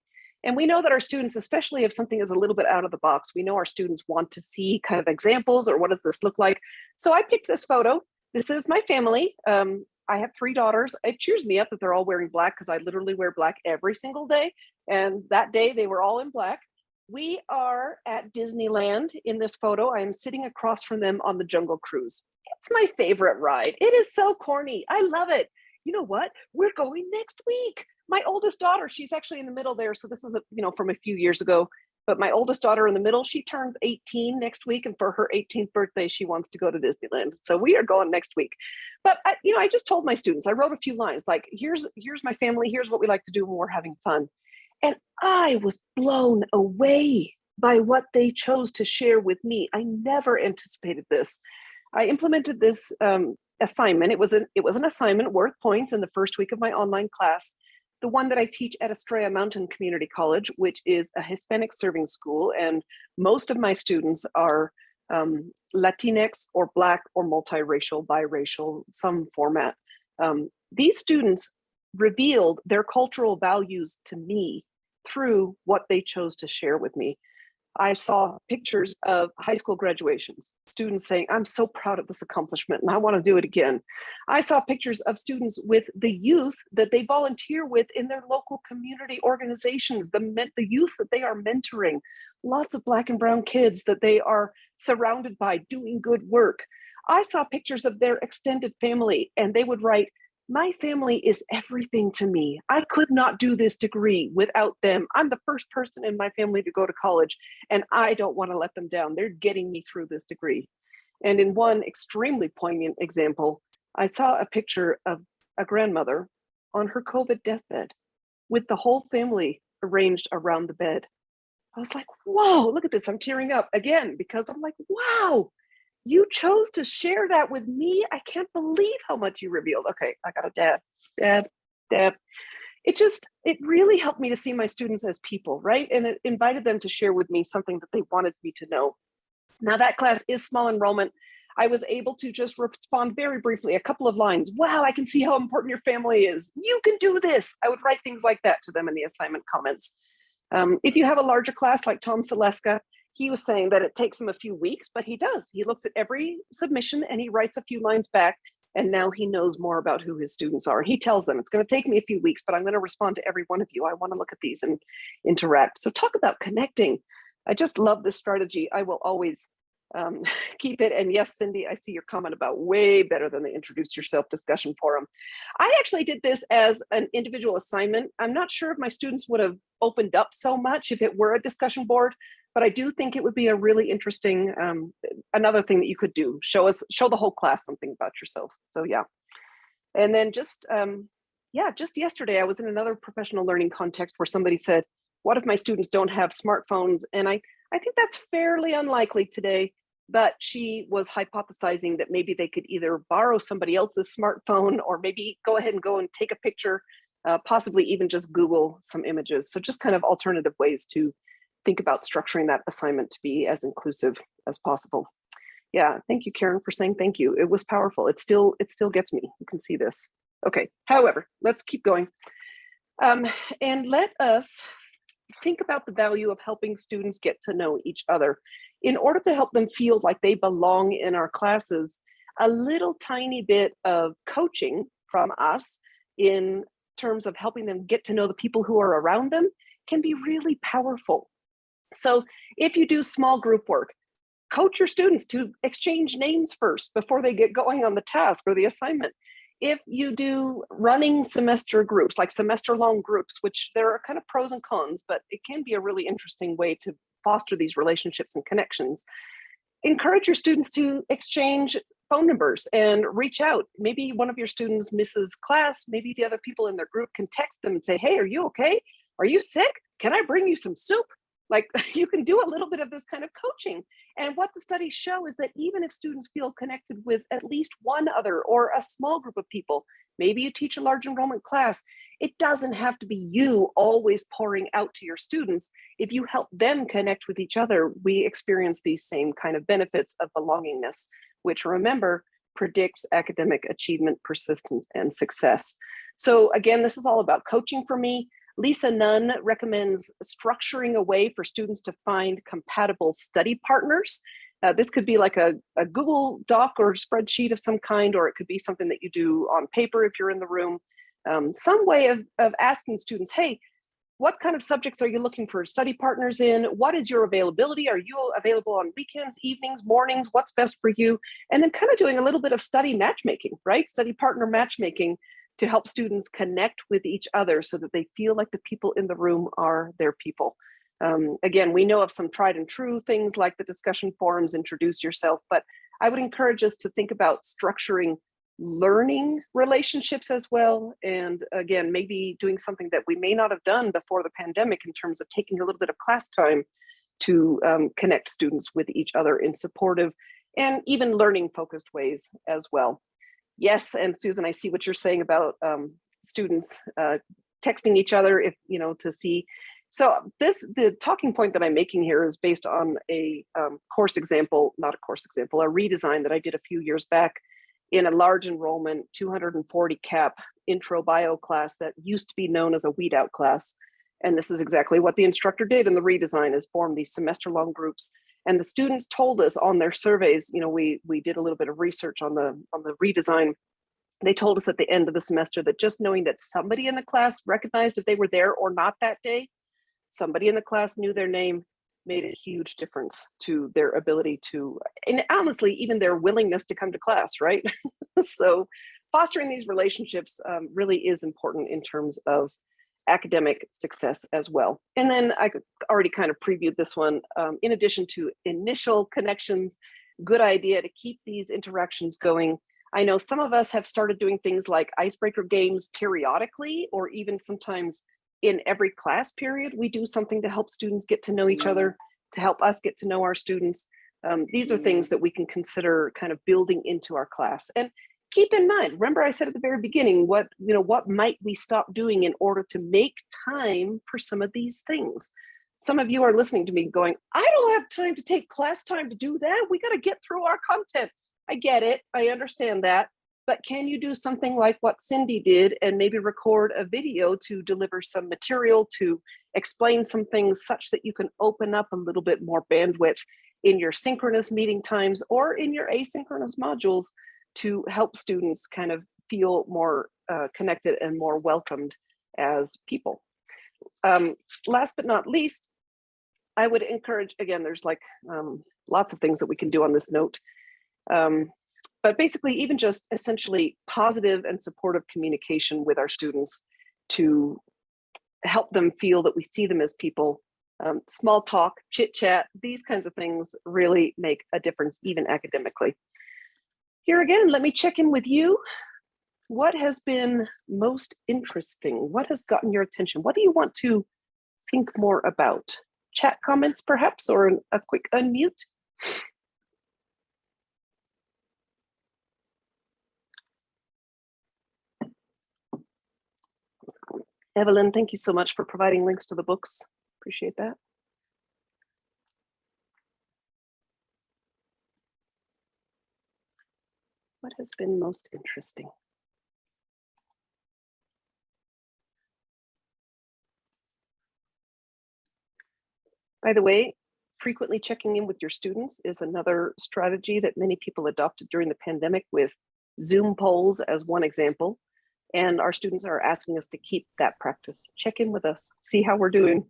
And we know that our students, especially if something is a little bit out of the box, we know our students want to see kind of examples or what does this look like. So I picked this photo this is my family. Um, I have three daughters. It cheers me up that they're all wearing black because I literally wear black every single day. And that day they were all in black. We are at Disneyland in this photo. I am sitting across from them on the Jungle Cruise. It's my favorite ride. It is so corny. I love it. You know what? We're going next week. My oldest daughter, she's actually in the middle there. So this is, a, you know, from a few years ago. But my oldest daughter in the middle, she turns 18 next week. And for her 18th birthday, she wants to go to Disneyland. So we are going next week. But, I, you know, I just told my students, I wrote a few lines like, here's, here's my family. Here's what we like to do when we're having fun. And I was blown away by what they chose to share with me. I never anticipated this. I implemented this um, assignment. It was an it was an assignment worth points in the first week of my online class the one that I teach at Estrella Mountain Community College, which is a Hispanic serving school. And most of my students are um, Latinx or Black or multiracial, biracial, some format. Um, these students revealed their cultural values to me through what they chose to share with me. I saw pictures of high school graduations, students saying, I'm so proud of this accomplishment and I want to do it again. I saw pictures of students with the youth that they volunteer with in their local community organizations, the, the youth that they are mentoring, lots of black and brown kids that they are surrounded by doing good work. I saw pictures of their extended family and they would write, my family is everything to me. I could not do this degree without them. I'm the first person in my family to go to college and I don't want to let them down. They're getting me through this degree. And in one extremely poignant example, I saw a picture of a grandmother on her COVID deathbed with the whole family arranged around the bed. I was like, whoa, look at this. I'm tearing up again because I'm like, wow, you chose to share that with me. I can't believe how much you revealed. Okay, I got a dab, dab, dab. It just, it really helped me to see my students as people, right? And it invited them to share with me something that they wanted me to know. Now that class is small enrollment. I was able to just respond very briefly, a couple of lines. Wow, I can see how important your family is. You can do this. I would write things like that to them in the assignment comments. Um, if you have a larger class like Tom Seleska, he was saying that it takes him a few weeks, but he does. He looks at every submission and he writes a few lines back and now he knows more about who his students are. He tells them it's going to take me a few weeks, but I'm going to respond to every one of you. I want to look at these and interact. So talk about connecting. I just love this strategy. I will always um, keep it. And yes, Cindy, I see your comment about way better than the introduce yourself discussion forum. I actually did this as an individual assignment. I'm not sure if my students would have opened up so much if it were a discussion board, but I do think it would be a really interesting, um, another thing that you could do, show us, show the whole class something about yourselves. So yeah. And then just, um, yeah, just yesterday I was in another professional learning context where somebody said, what if my students don't have smartphones? And I, I think that's fairly unlikely today, but she was hypothesizing that maybe they could either borrow somebody else's smartphone or maybe go ahead and go and take a picture, uh, possibly even just Google some images. So just kind of alternative ways to think about structuring that assignment to be as inclusive as possible. Yeah, thank you, Karen, for saying thank you. It was powerful. It still, it still gets me. You can see this. Okay, however, let's keep going. Um, and let us think about the value of helping students get to know each other. In order to help them feel like they belong in our classes, a little tiny bit of coaching from us in terms of helping them get to know the people who are around them can be really powerful. So if you do small group work, coach your students to exchange names first before they get going on the task or the assignment. If you do running semester groups, like semester long groups, which there are kind of pros and cons, but it can be a really interesting way to foster these relationships and connections. Encourage your students to exchange phone numbers and reach out. Maybe one of your students misses class. Maybe the other people in their group can text them and say, hey, are you okay? Are you sick? Can I bring you some soup? Like you can do a little bit of this kind of coaching. And what the studies show is that even if students feel connected with at least one other or a small group of people, maybe you teach a large enrollment class, it doesn't have to be you always pouring out to your students. If you help them connect with each other, we experience these same kind of benefits of belongingness, which remember, predicts academic achievement, persistence, and success. So again, this is all about coaching for me. Lisa Nunn recommends structuring a way for students to find compatible study partners. Uh, this could be like a, a, Google Doc or spreadsheet of some kind, or it could be something that you do on paper if you're in the room. Um, some way of, of asking students, hey, what kind of subjects are you looking for study partners in? What is your availability? Are you available on weekends, evenings, mornings? What's best for you? And then kind of doing a little bit of study matchmaking, right? Study partner matchmaking to help students connect with each other so that they feel like the people in the room are their people. Um, again, we know of some tried and true things like the discussion forums, introduce yourself, but I would encourage us to think about structuring learning relationships as well. And again, maybe doing something that we may not have done before the pandemic in terms of taking a little bit of class time to um, connect students with each other in supportive and even learning focused ways as well. Yes, and Susan, I see what you're saying about um, students uh, texting each other if, you know, to see. So this, the talking point that I'm making here is based on a um, course example, not a course example, a redesign that I did a few years back in a large enrollment 240 cap intro bio class that used to be known as a weed out class. And this is exactly what the instructor did in the redesign is form these semester long groups and the students told us on their surveys, you know, we, we did a little bit of research on the, on the redesign. They told us at the end of the semester that just knowing that somebody in the class recognized if they were there or not that day, somebody in the class knew their name, made a huge difference to their ability to, and honestly, even their willingness to come to class, right? so fostering these relationships um, really is important in terms of academic success as well. And then I already kind of previewed this one. Um, in addition to initial connections, good idea to keep these interactions going. I know some of us have started doing things like icebreaker games periodically, or even sometimes in every class period, we do something to help students get to know each other, to help us get to know our students. Um, these are things that we can consider kind of building into our class. And keep in mind, remember I said at the very beginning, what, you know, what might we stop doing in order to make time for some of these things? Some of you are listening to me going, I don't have time to take class time to do that. We got to get through our content. I get it. I understand that. But can you do something like what Cindy did and maybe record a video to deliver some material to explain some things such that you can open up a little bit more bandwidth in your synchronous meeting times or in your asynchronous modules to help students kind of feel more uh, connected and more welcomed as people. Um, last but not least, I would encourage, again, there's like um, lots of things that we can do on this note. Um, but basically, even just essentially positive and supportive communication with our students to help them feel that we see them as people. Um, small talk, chit chat, these kinds of things really make a difference, even academically. Here again, let me check in with you. What has been most interesting? What has gotten your attention? What do you want to think more about? Chat comments perhaps, or a quick unmute? Evelyn, thank you so much for providing links to the books. Appreciate that. What has been most interesting? By the way, frequently checking in with your students is another strategy that many people adopted during the pandemic with Zoom polls as one example. And our students are asking us to keep that practice. Check in with us, see how we're doing.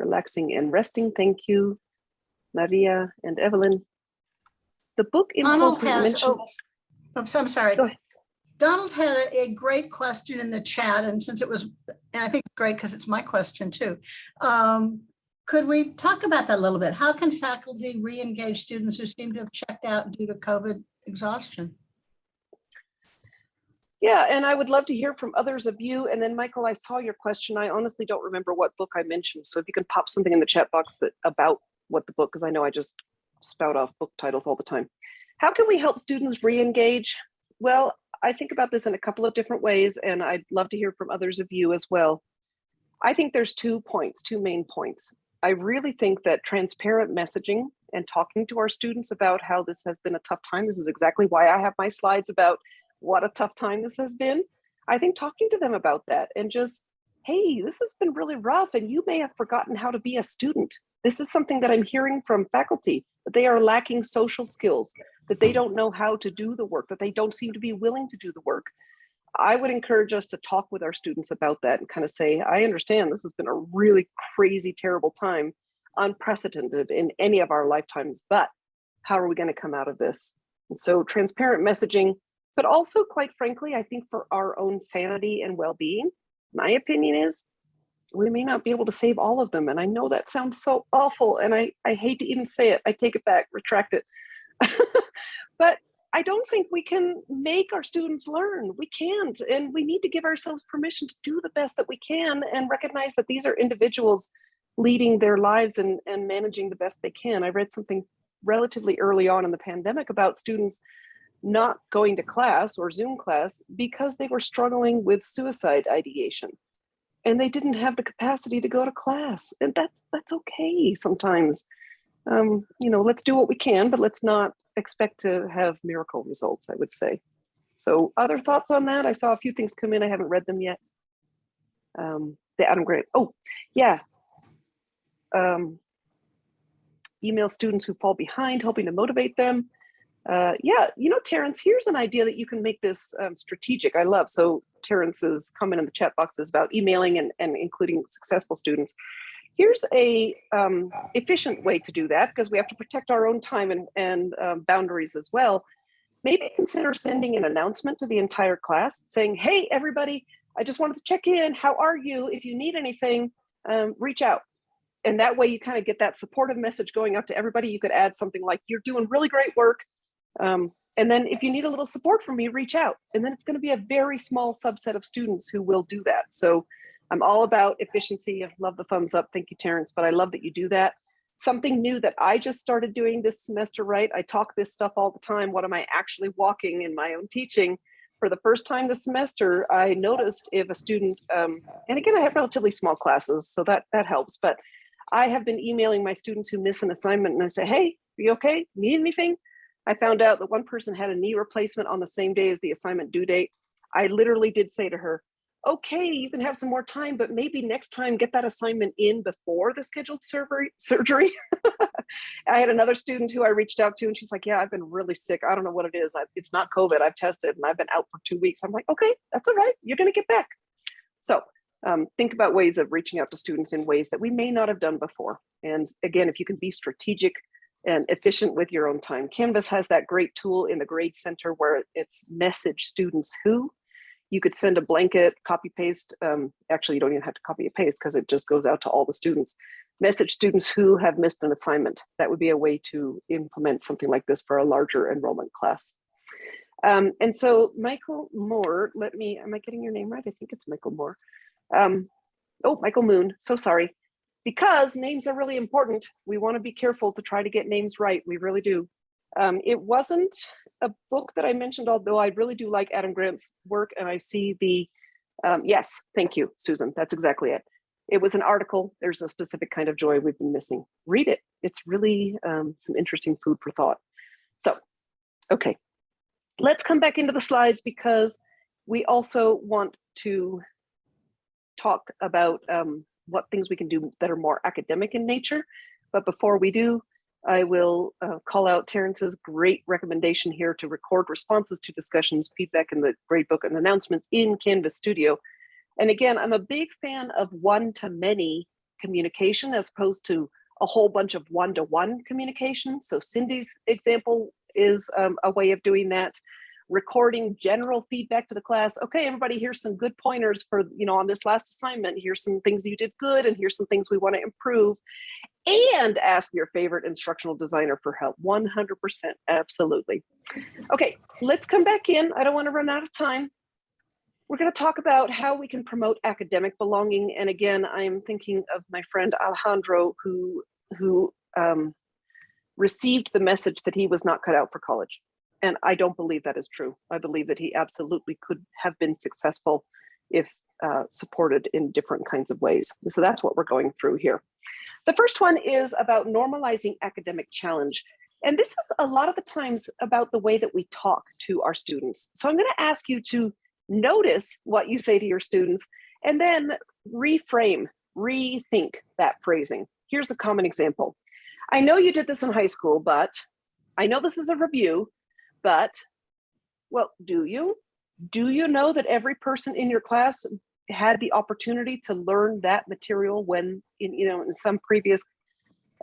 Relaxing and resting, thank you, Maria and Evelyn. The book Donald has, mentioned, oh, I'm so- I'm sorry. Go ahead. Donald had a- a great question in the chat, and since it was, and I think it's great because it's my question too. Um, Could we talk about that a little bit? How can faculty re-engage students who seem to have checked out due to COVID exhaustion? Yeah, and I would love to hear from others of you. And then Michael, I saw your question. I honestly don't remember what book I mentioned. So if you can pop something in the chat box that about what the book, because I know I just spout off book titles all the time. How can we help students re-engage? Well, I think about this in a couple of different ways, and I'd love to hear from others of you as well. I think there's two points, two main points. I really think that transparent messaging and talking to our students about how this has been a tough time. This is exactly why I have my slides about what a tough time this has been. I think talking to them about that and just, hey, this has been really rough and you may have forgotten how to be a student. This is something that I'm hearing from faculty, that they are lacking social skills, that they don't know how to do the work, that they don't seem to be willing to do the work. I would encourage us to talk with our students about that and kind of say, I understand this has been a really crazy, terrible time, unprecedented in any of our lifetimes, but how are we going to come out of this? And so transparent messaging, but also quite frankly, I think for our own sanity and well-being, my opinion is we may not be able to save all of them. And I know that sounds so awful. And I, I hate to even say it. I take it back, retract it. but I don't think we can make our students learn. We can't. And we need to give ourselves permission to do the best that we can and recognize that these are individuals leading their lives and, and managing the best they can. I read something relatively early on in the pandemic about students not going to class or Zoom class because they were struggling with suicide ideation and they didn't have the capacity to go to class. And that's that's okay sometimes. Um, you know, let's do what we can, but let's not expect to have miracle results, I would say. So other thoughts on that? I saw a few things come in. I haven't read them yet. Um, the Adam Grant. Oh, yeah. Um, email students who fall behind, hoping to motivate them. Uh, yeah, you know, Terrence, here's an idea that you can make this um, strategic. I love. So Terrence's comment in the chat box is about emailing and, and including successful students. Here's a um, efficient way to do that because we have to protect our own time and, and um, boundaries as well. Maybe consider sending an announcement to the entire class saying, hey, everybody, I just wanted to check in. How are you? If you need anything, um, reach out. and that way you kind of get that supportive message going out to everybody. You could add something like, you're doing really great work. Um, and then if you need a little support from me, reach out. And then it's going to be a very small subset of students who will do that. So I'm all about efficiency. I love the thumbs up. Thank you, Terrence. But I love that you do that. Something new that I just started doing this semester, right? I talk this stuff all the time. What am I actually walking in my own teaching? For the first time this semester, I noticed if a student, um, and again, I have relatively small classes, so that, that helps. But I have been emailing my students who miss an assignment and I say, hey, are you okay? Need anything? I found out that one person had a knee replacement on the same day as the assignment due date. I literally did say to her, okay, you can have some more time, but maybe next time get that assignment in before the scheduled surgery. I had another student who I reached out to and she's like, yeah, I've been really sick. I don't know what it is. I, it's not COVID. I've tested and I've been out for two weeks. I'm like, okay, that's all right. You're going to get back. So um, think about ways of reaching out to students in ways that we may not have done before. And again, if you can be strategic and efficient with your own time. Canvas has that great tool in the grade center where it's message students who. You could send a blanket, copy paste. Um, actually, you don't even have to copy and paste because it just goes out to all the students. Message students who have missed an assignment. That would be a way to implement something like this for a larger enrollment class. Um, and so Michael Moore, let me, am I getting your name right? I think it's Michael Moore. Um, oh, Michael Moon, so sorry because names are really important. We want to be careful to try to get names right. We really do. Um, it wasn't a book that I mentioned, although I really do like Adam Grant's work and I see the, um, yes, thank you, Susan. That's exactly it. It was an article. There's a specific kind of joy we've been missing. Read it. It's really um, some interesting food for thought. So, okay, let's come back into the slides because we also want to talk about um, what things we can do that are more academic in nature. But before we do, I will uh, call out Terrence's great recommendation here to record responses to discussions, feedback in the gradebook and announcements in Canvas Studio. And again, I'm a big fan of one-to-many communication as opposed to a whole bunch of one-to-one -one communication. So Cindy's example is um, a way of doing that recording general feedback to the class. Okay, everybody, here's some good pointers for, you know, on this last assignment. Here's some things you did good and here's some things we want to improve. And ask your favorite instructional designer for help. 100%, absolutely. Okay, let's come back in. I don't want to run out of time. We're going to talk about how we can promote academic belonging. And again, I am thinking of my friend Alejandro, who, who um, received the message that he was not cut out for college and I don't believe that is true. I believe that he absolutely could have been successful if uh, supported in different kinds of ways. So that's what we're going through here. The first one is about normalizing academic challenge. And this is a lot of the times about the way that we talk to our students. So I'm gonna ask you to notice what you say to your students and then reframe, rethink that phrasing. Here's a common example. I know you did this in high school, but I know this is a review, but, well, do you? Do you know that every person in your class had the opportunity to learn that material when, in, you know, in some previous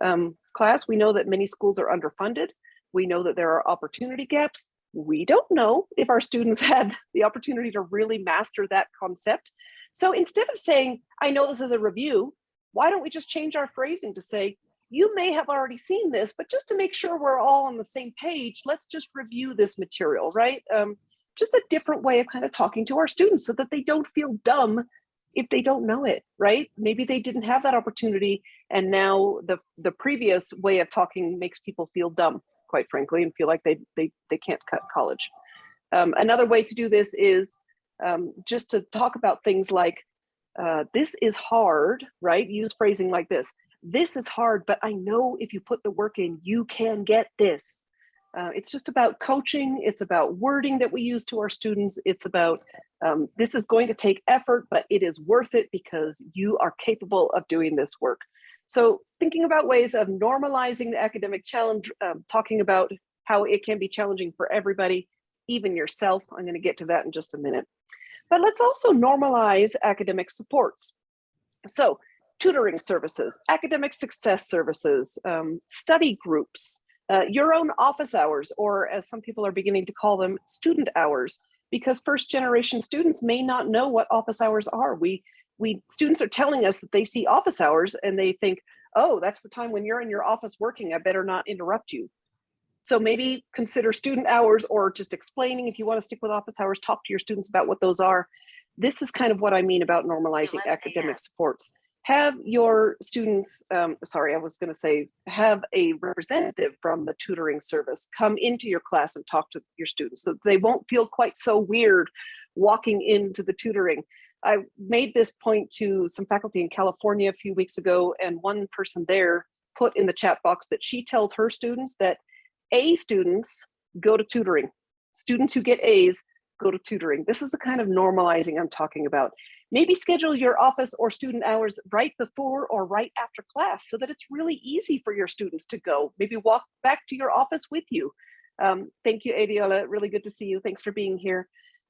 um, class, we know that many schools are underfunded. We know that there are opportunity gaps. We don't know if our students had the opportunity to really master that concept. So instead of saying, I know this is a review, why don't we just change our phrasing to say, you may have already seen this, but just to make sure we're all on the same page, let's just review this material, right? Um, just a different way of kind of talking to our students so that they don't feel dumb if they don't know it, right? Maybe they didn't have that opportunity and now the, the previous way of talking makes people feel dumb, quite frankly, and feel like they, they, they can't cut college. Um, another way to do this is um, just to talk about things like, uh, this is hard, right? Use phrasing like this this is hard, but I know if you put the work in, you can get this. Uh, it's just about coaching. It's about wording that we use to our students. It's about um, this is going to take effort, but it is worth it because you are capable of doing this work. So thinking about ways of normalizing the academic challenge, um, talking about how it can be challenging for everybody, even yourself. I'm going to get to that in just a minute. But let's also normalize academic supports. So tutoring services, academic success services, um, study groups, uh, your own office hours, or as some people are beginning to call them, student hours, because first generation students may not know what office hours are. We, we students are telling us that they see office hours and they think, oh, that's the time when you're in your office working, I better not interrupt you. So maybe consider student hours or just explaining if you want to stick with office hours, talk to your students about what those are. This is kind of what I mean about normalizing academic supports. Have your students, um, sorry, I was going to say, have a representative from the tutoring service come into your class and talk to your students so they won't feel quite so weird walking into the tutoring. I made this point to some faculty in California a few weeks ago, and one person there put in the chat box that she tells her students that A students go to tutoring. Students who get A's go to tutoring. This is the kind of normalizing I'm talking about. Maybe schedule your office or student hours right before or right after class so that it's really easy for your students to go. Maybe walk back to your office with you. Um, thank you, Adiola. Really good to see you. Thanks for being here.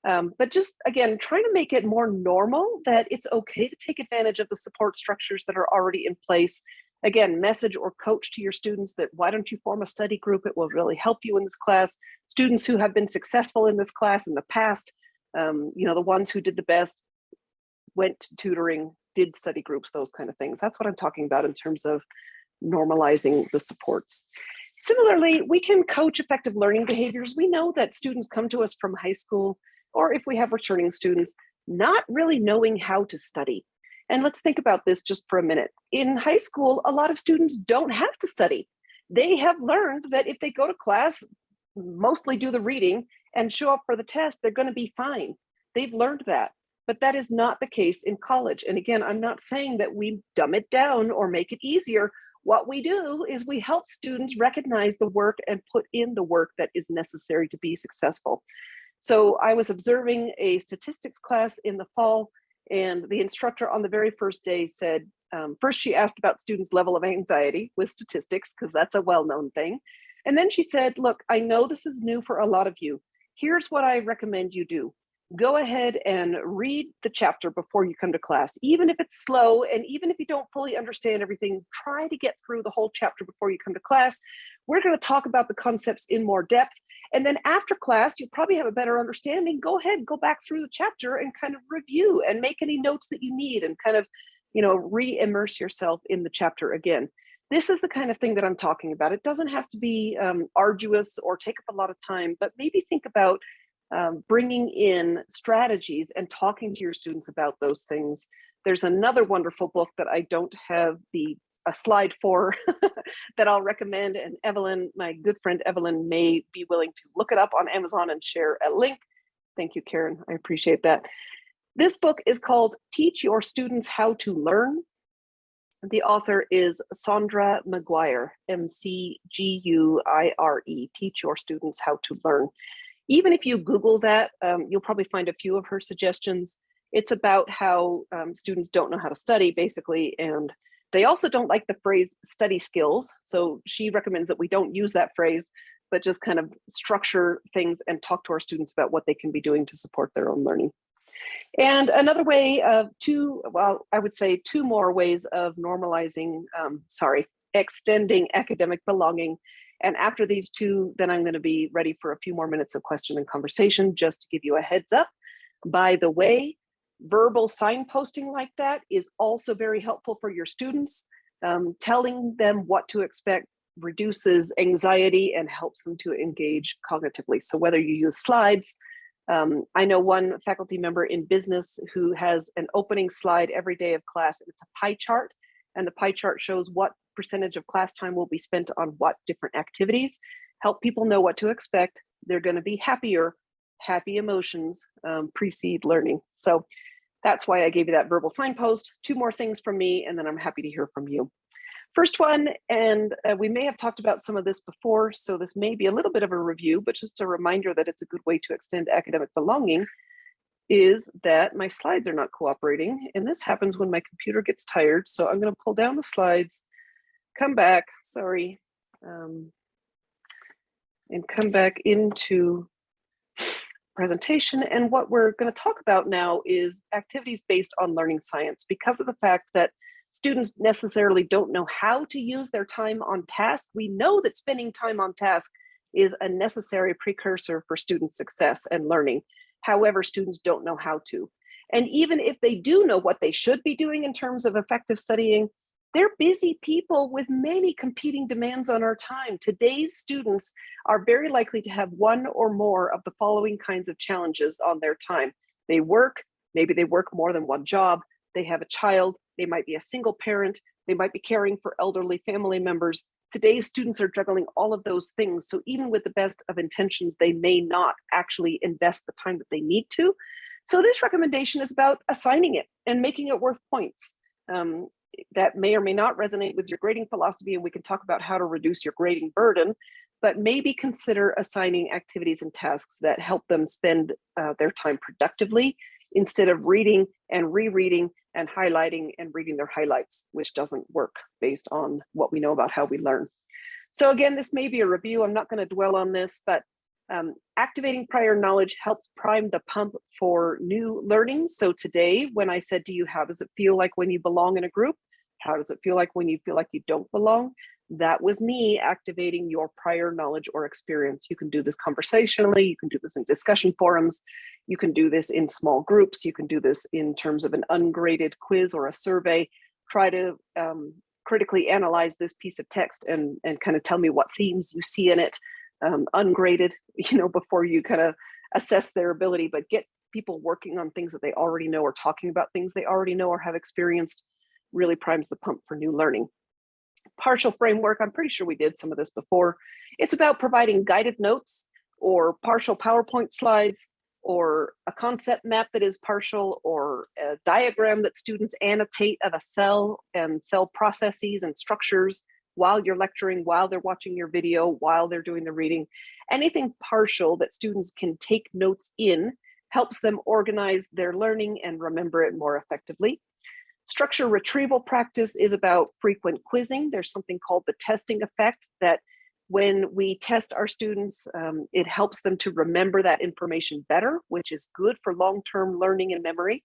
Um, but just again, trying to make it more normal that it's okay to take advantage of the support structures that are already in place. Again, message or coach to your students that why don't you form a study group? It will really help you in this class. Students who have been successful in this class in the past, um, you know, the ones who did the best, went to tutoring, did study groups, those kind of things. That's what I'm talking about in terms of normalizing the supports. Similarly, we can coach effective learning behaviors. We know that students come to us from high school, or if we have returning students, not really knowing how to study. And let's think about this just for a minute. In high school, a lot of students don't have to study. They have learned that if they go to class, mostly do the reading and show up for the test, they're gonna be fine. They've learned that, but that is not the case in college. And again, I'm not saying that we dumb it down or make it easier. What we do is we help students recognize the work and put in the work that is necessary to be successful. So I was observing a statistics class in the fall and the instructor on the very first day said, um, first she asked about students' level of anxiety with statistics, because that's a well-known thing. And then she said, look, I know this is new for a lot of you. Here's what I recommend you do. Go ahead and read the chapter before you come to class, even if it's slow and even if you don't fully understand everything, try to get through the whole chapter before you come to class. We're going to talk about the concepts in more depth. And then after class, you'll probably have a better understanding. Go ahead, go back through the chapter and kind of review and make any notes that you need and kind of, you know, re-immerse yourself in the chapter again. This is the kind of thing that I'm talking about. It doesn't have to be um, arduous or take up a lot of time, but maybe think about um, bringing in strategies and talking to your students about those things. There's another wonderful book that I don't have the a slide for that I'll recommend and Evelyn, my good friend Evelyn may be willing to look it up on Amazon and share a link. Thank you, Karen, I appreciate that. This book is called Teach Your Students How to Learn. The author is Saundra McGuire, M-C-G-U-I-R-E, Teach Your Students How to Learn. Even if you Google that, um, you'll probably find a few of her suggestions. It's about how um, students don't know how to study, basically, and they also don't like the phrase study skills. So she recommends that we don't use that phrase, but just kind of structure things and talk to our students about what they can be doing to support their own learning. And another way of two, well, I would say two more ways of normalizing, um, sorry, extending academic belonging and after these two, then I'm gonna be ready for a few more minutes of question and conversation, just to give you a heads up. By the way, verbal signposting like that is also very helpful for your students. Um, telling them what to expect reduces anxiety and helps them to engage cognitively. So whether you use slides, um, I know one faculty member in business who has an opening slide every day of class. It's a pie chart and the pie chart shows what percentage of class time will be spent on what different activities. Help people know what to expect. They're going to be happier. Happy emotions um, precede learning. So that's why I gave you that verbal signpost. Two more things from me, and then I'm happy to hear from you. First one, and uh, we may have talked about some of this before, so this may be a little bit of a review, but just a reminder that it's a good way to extend academic belonging is that my slides are not cooperating. And this happens when my computer gets tired. So I'm going to pull down the slides come back, sorry, um, and come back into presentation. And what we're going to talk about now is activities based on learning science because of the fact that students necessarily don't know how to use their time on task. We know that spending time on task is a necessary precursor for student success and learning. However, students don't know how to. And even if they do know what they should be doing in terms of effective studying, they're busy people with many competing demands on our time. Today's students are very likely to have one or more of the following kinds of challenges on their time. They work, maybe they work more than one job, they have a child, they might be a single parent, they might be caring for elderly family members. Today's students are juggling all of those things. So even with the best of intentions, they may not actually invest the time that they need to. So this recommendation is about assigning it and making it worth points. Um, that may or may not resonate with your grading philosophy and we can talk about how to reduce your grading burden, but maybe consider assigning activities and tasks that help them spend uh, their time productively instead of reading and rereading and highlighting and reading their highlights, which doesn't work based on what we know about how we learn. So again, this may be a review. I'm not going to dwell on this, but um, activating prior knowledge helps prime the pump for new learning. So today, when I said do you, how does it feel like when you belong in a group? How does it feel like when you feel like you don't belong? That was me activating your prior knowledge or experience. You can do this conversationally, you can do this in discussion forums, you can do this in small groups, you can do this in terms of an ungraded quiz or a survey. Try to um, critically analyze this piece of text and, and kind of tell me what themes you see in it, um, ungraded, you know, before you kind of assess their ability, but get people working on things that they already know or talking about things they already know or have experienced really primes the pump for new learning. Partial framework, I'm pretty sure we did some of this before. It's about providing guided notes or partial PowerPoint slides or a concept map that is partial or a diagram that students annotate of a cell and cell processes and structures while you're lecturing, while they're watching your video, while they're doing the reading. Anything partial that students can take notes in helps them organize their learning and remember it more effectively. Structure retrieval practice is about frequent quizzing. There's something called the testing effect that when we test our students, um, it helps them to remember that information better, which is good for long-term learning and memory.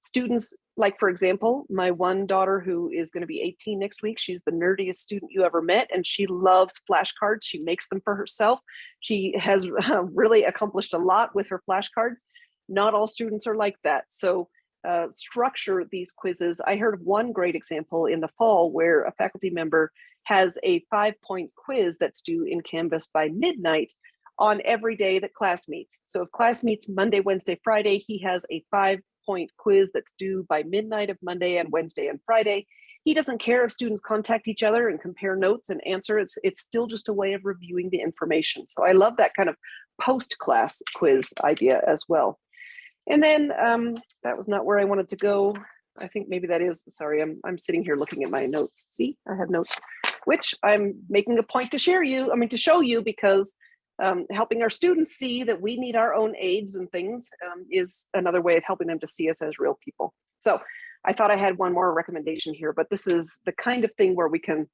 Students, like for example, my one daughter who is gonna be 18 next week, she's the nerdiest student you ever met and she loves flashcards. She makes them for herself. She has really accomplished a lot with her flashcards. Not all students are like that. So uh, structure these quizzes. I heard of one great example in the fall where a faculty member has a five point quiz that's due in Canvas by midnight on every day that class meets. So if class meets Monday, Wednesday, Friday, he has a five point quiz that's due by midnight of Monday and Wednesday and Friday. He doesn't care if students contact each other and compare notes and answer. It's, it's still just a way of reviewing the information. So I love that kind of post-class quiz idea as well. And then um, that was not where I wanted to go. I think maybe that is, sorry, I'm, I'm sitting here looking at my notes. See, I have notes which I'm making a point to share you, I mean, to show you because um, helping our students see that we need our own aids and things um, is another way of helping them to see us as real people. So I thought I had one more recommendation here, but this is the kind of thing where we can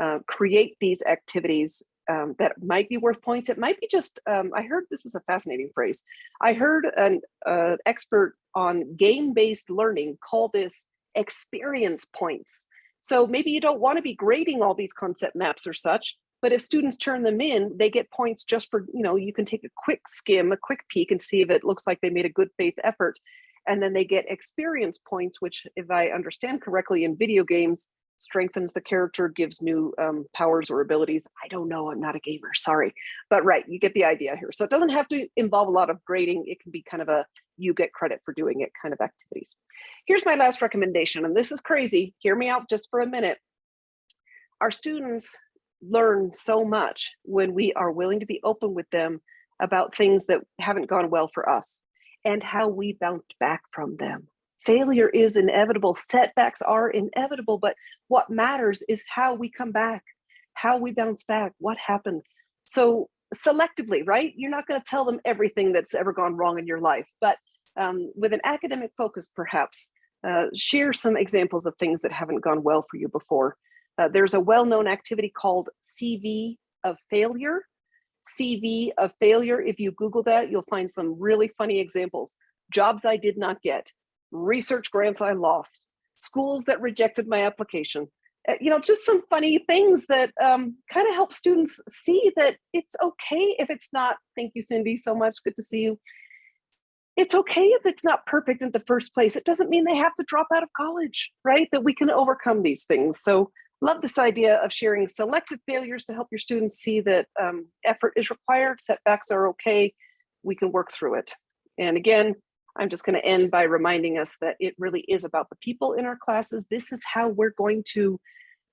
uh, create these activities um, that might be worth points. It might be just, um, I heard this is a fascinating phrase. I heard an uh, expert on game-based learning call this experience points. So maybe you don't want to be grading all these concept maps or such, but if students turn them in, they get points just for, you know, you can take a quick skim, a quick peek and see if it looks like they made a good faith effort. And then they get experience points, which if I understand correctly in video games, strengthens the character, gives new um, powers or abilities. I don't know, I'm not a gamer, sorry. But right, you get the idea here. So it doesn't have to involve a lot of grading. It can be kind of a, you get credit for doing it kind of activities. Here's my last recommendation, and this is crazy. Hear me out just for a minute. Our students learn so much when we are willing to be open with them about things that haven't gone well for us and how we bounced back from them failure is inevitable, setbacks are inevitable, but what matters is how we come back, how we bounce back, what happened. So selectively, right? You're not gonna tell them everything that's ever gone wrong in your life, but um, with an academic focus, perhaps, uh, share some examples of things that haven't gone well for you before. Uh, there's a well-known activity called CV of failure. CV of failure, if you Google that, you'll find some really funny examples. Jobs I did not get, research grants I lost, schools that rejected my application, uh, you know, just some funny things that um, kind of help students see that it's okay if it's not, thank you, Cindy, so much, good to see you. it's okay if it's not perfect in the first place. It doesn't mean they have to drop out of college, right? That we can overcome these things. So love this idea of sharing selected failures to help your students see that um, effort is required, setbacks are okay, we can work through it. And again, I'm just gonna end by reminding us that it really is about the people in our classes. This is how we're going to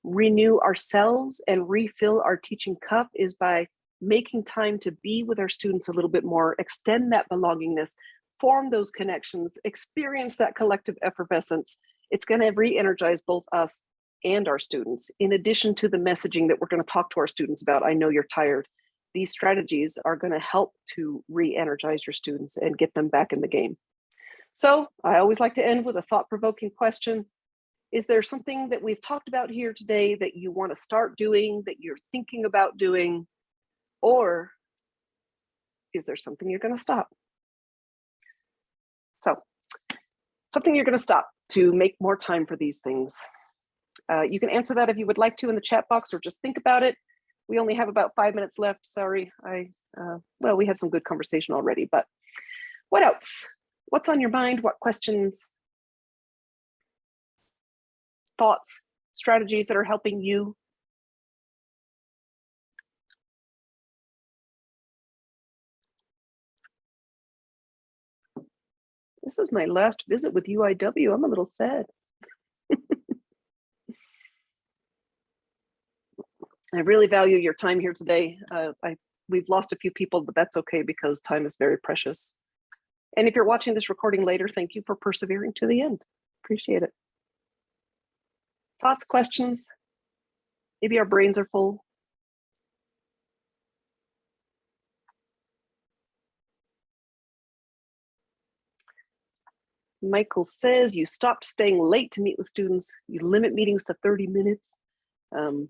renew ourselves and refill our teaching cup is by making time to be with our students a little bit more, extend that belongingness, form those connections, experience that collective effervescence. It's going to re-energize both us and our students. In addition to the messaging that we're going to talk to our students about, I know you're tired. These strategies are going to help to re-energize your students and get them back in the game. So I always like to end with a thought-provoking question. Is there something that we've talked about here today that you want to start doing, that you're thinking about doing, or is there something you're going to stop? So something you're going to stop to make more time for these things. Uh, you can answer that if you would like to in the chat box or just think about it. We only have about five minutes left. Sorry, I, uh, well, we had some good conversation already, but what else? What's on your mind? What questions? Thoughts, strategies that are helping you This is my last visit with UIW. I'm a little sad. I really value your time here today. Uh, I, we've lost a few people, but that's okay because time is very precious. And if you're watching this recording later, thank you for persevering to the end. Appreciate it. Thoughts, questions? Maybe our brains are full. Michael says you stopped staying late to meet with students. You limit meetings to 30 minutes. Um,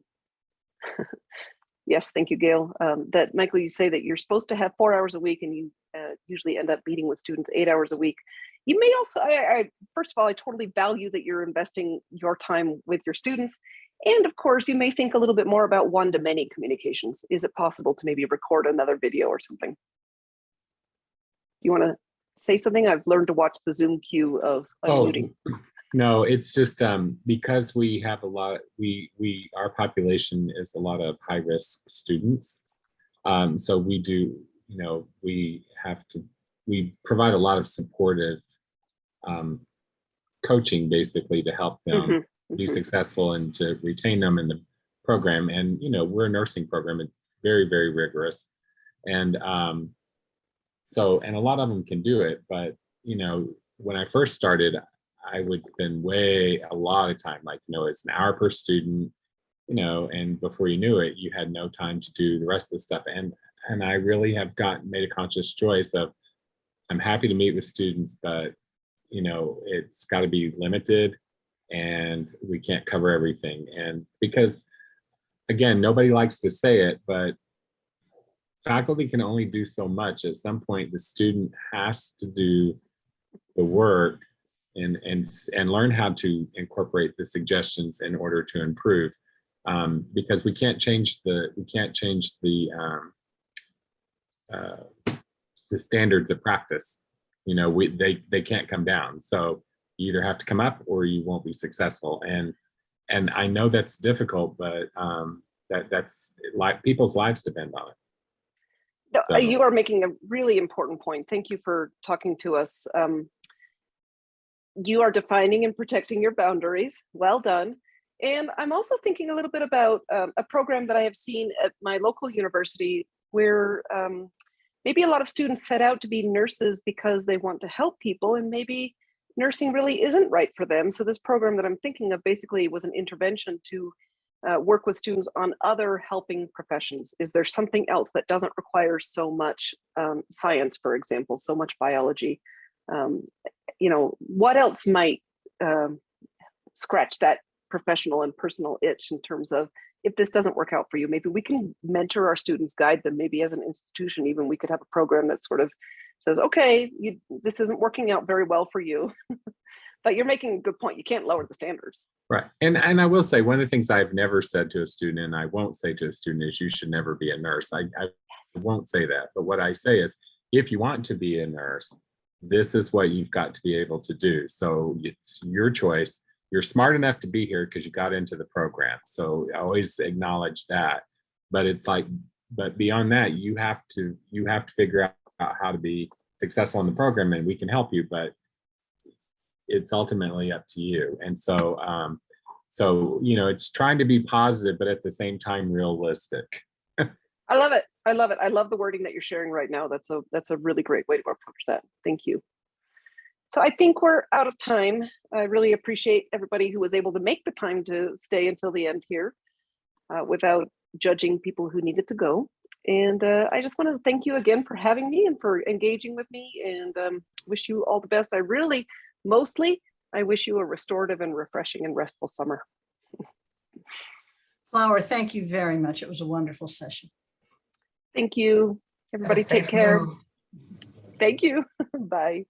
yes, thank you, Gail. Um, that Michael, you say that you're supposed to have four hours a week and you uh, usually end up meeting with students eight hours a week. You may also, I, I, first of all, I totally value that you're investing your time with your students. And of course, you may think a little bit more about one-to-many communications. Is it possible to maybe record another video or something? You want to say something? I've learned to watch the Zoom queue of unmuting. Oh, no, it's just um, because we have a lot, we, we, our population is a lot of high risk students. Um, so we do, you know, we have to, we provide a lot of supportive um, coaching basically to help them Mhm, be mhm. successful and to retain them in the program. And, you know, we're a nursing program, it's very, very rigorous. And um, so, and a lot of them can do it, but, you know, when I first started, I would spend way, a lot of time, like, you know, it's an hour per student, you know, and before you knew it, you had no time to do the rest of the stuff. And, and I really have gotten, made a conscious choice of, I'm happy to meet with students, but, you know, it's got to be limited and we can't cover everything. And because, again, nobody likes to say it, but faculty can only do so much. At some point, the student has to do the work and, and, and learn how to incorporate the suggestions in order to improve. Um, because we can't change the, we can't change the, um, uh, the standards of practice. You know, we, they, they can't come down. So you either have to come up or you won't be successful. And, and I know that's difficult, but um, that that's like people's lives depend on it. No, So- uh, you are making a really important point. Thank you for talking to us. Um, you are defining and protecting your boundaries. Well done. And I'm also thinking a little bit about um, a program that I have seen at my local university where um, maybe a lot of students set out to be nurses because they want to help people and maybe nursing really isn't right for them. So this program that I'm thinking of basically was an intervention to uh, work with students on other helping professions? Is there something else that doesn't require so much um, science, for example, so much biology? Um, you know, what else might um, scratch that professional and personal itch in terms of if this doesn't work out for you, maybe we can mentor our students, guide them, maybe as an institution, even we could have a program that sort of says, okay, you, this isn't working out very well for you. but you're making a good point. You can't lower the standards. Right. And and I will say one of the things I've never said to a student and I won't say to a student is you should never be a nurse. I, I won't say that. But what I say is if you want to be a nurse, this is what you've got to be able to do. So it's your choice. You're smart enough to be here because you got into the program. So I always acknowledge that. But it's like, but beyond that, you have to, you have to figure out how to be successful in the program and we can help you, but it's ultimately up to you. And so, um, so, you know, it's trying to be positive, but at the same time realistic. I love it. I love it. I love the wording that you're sharing right now. That's a that's a really great way to approach that. Thank you. So I think we're out of time. I really appreciate everybody who was able to make the time to stay until the end here uh, without judging people who needed to go. And uh, I just want to thank you again for having me and for engaging with me and um, wish you all the best. I really, mostly, I wish you a restorative and refreshing and restful summer. Flower, thank you very much. It was a wonderful session. Thank you. Everybody take care. Thank you. Bye.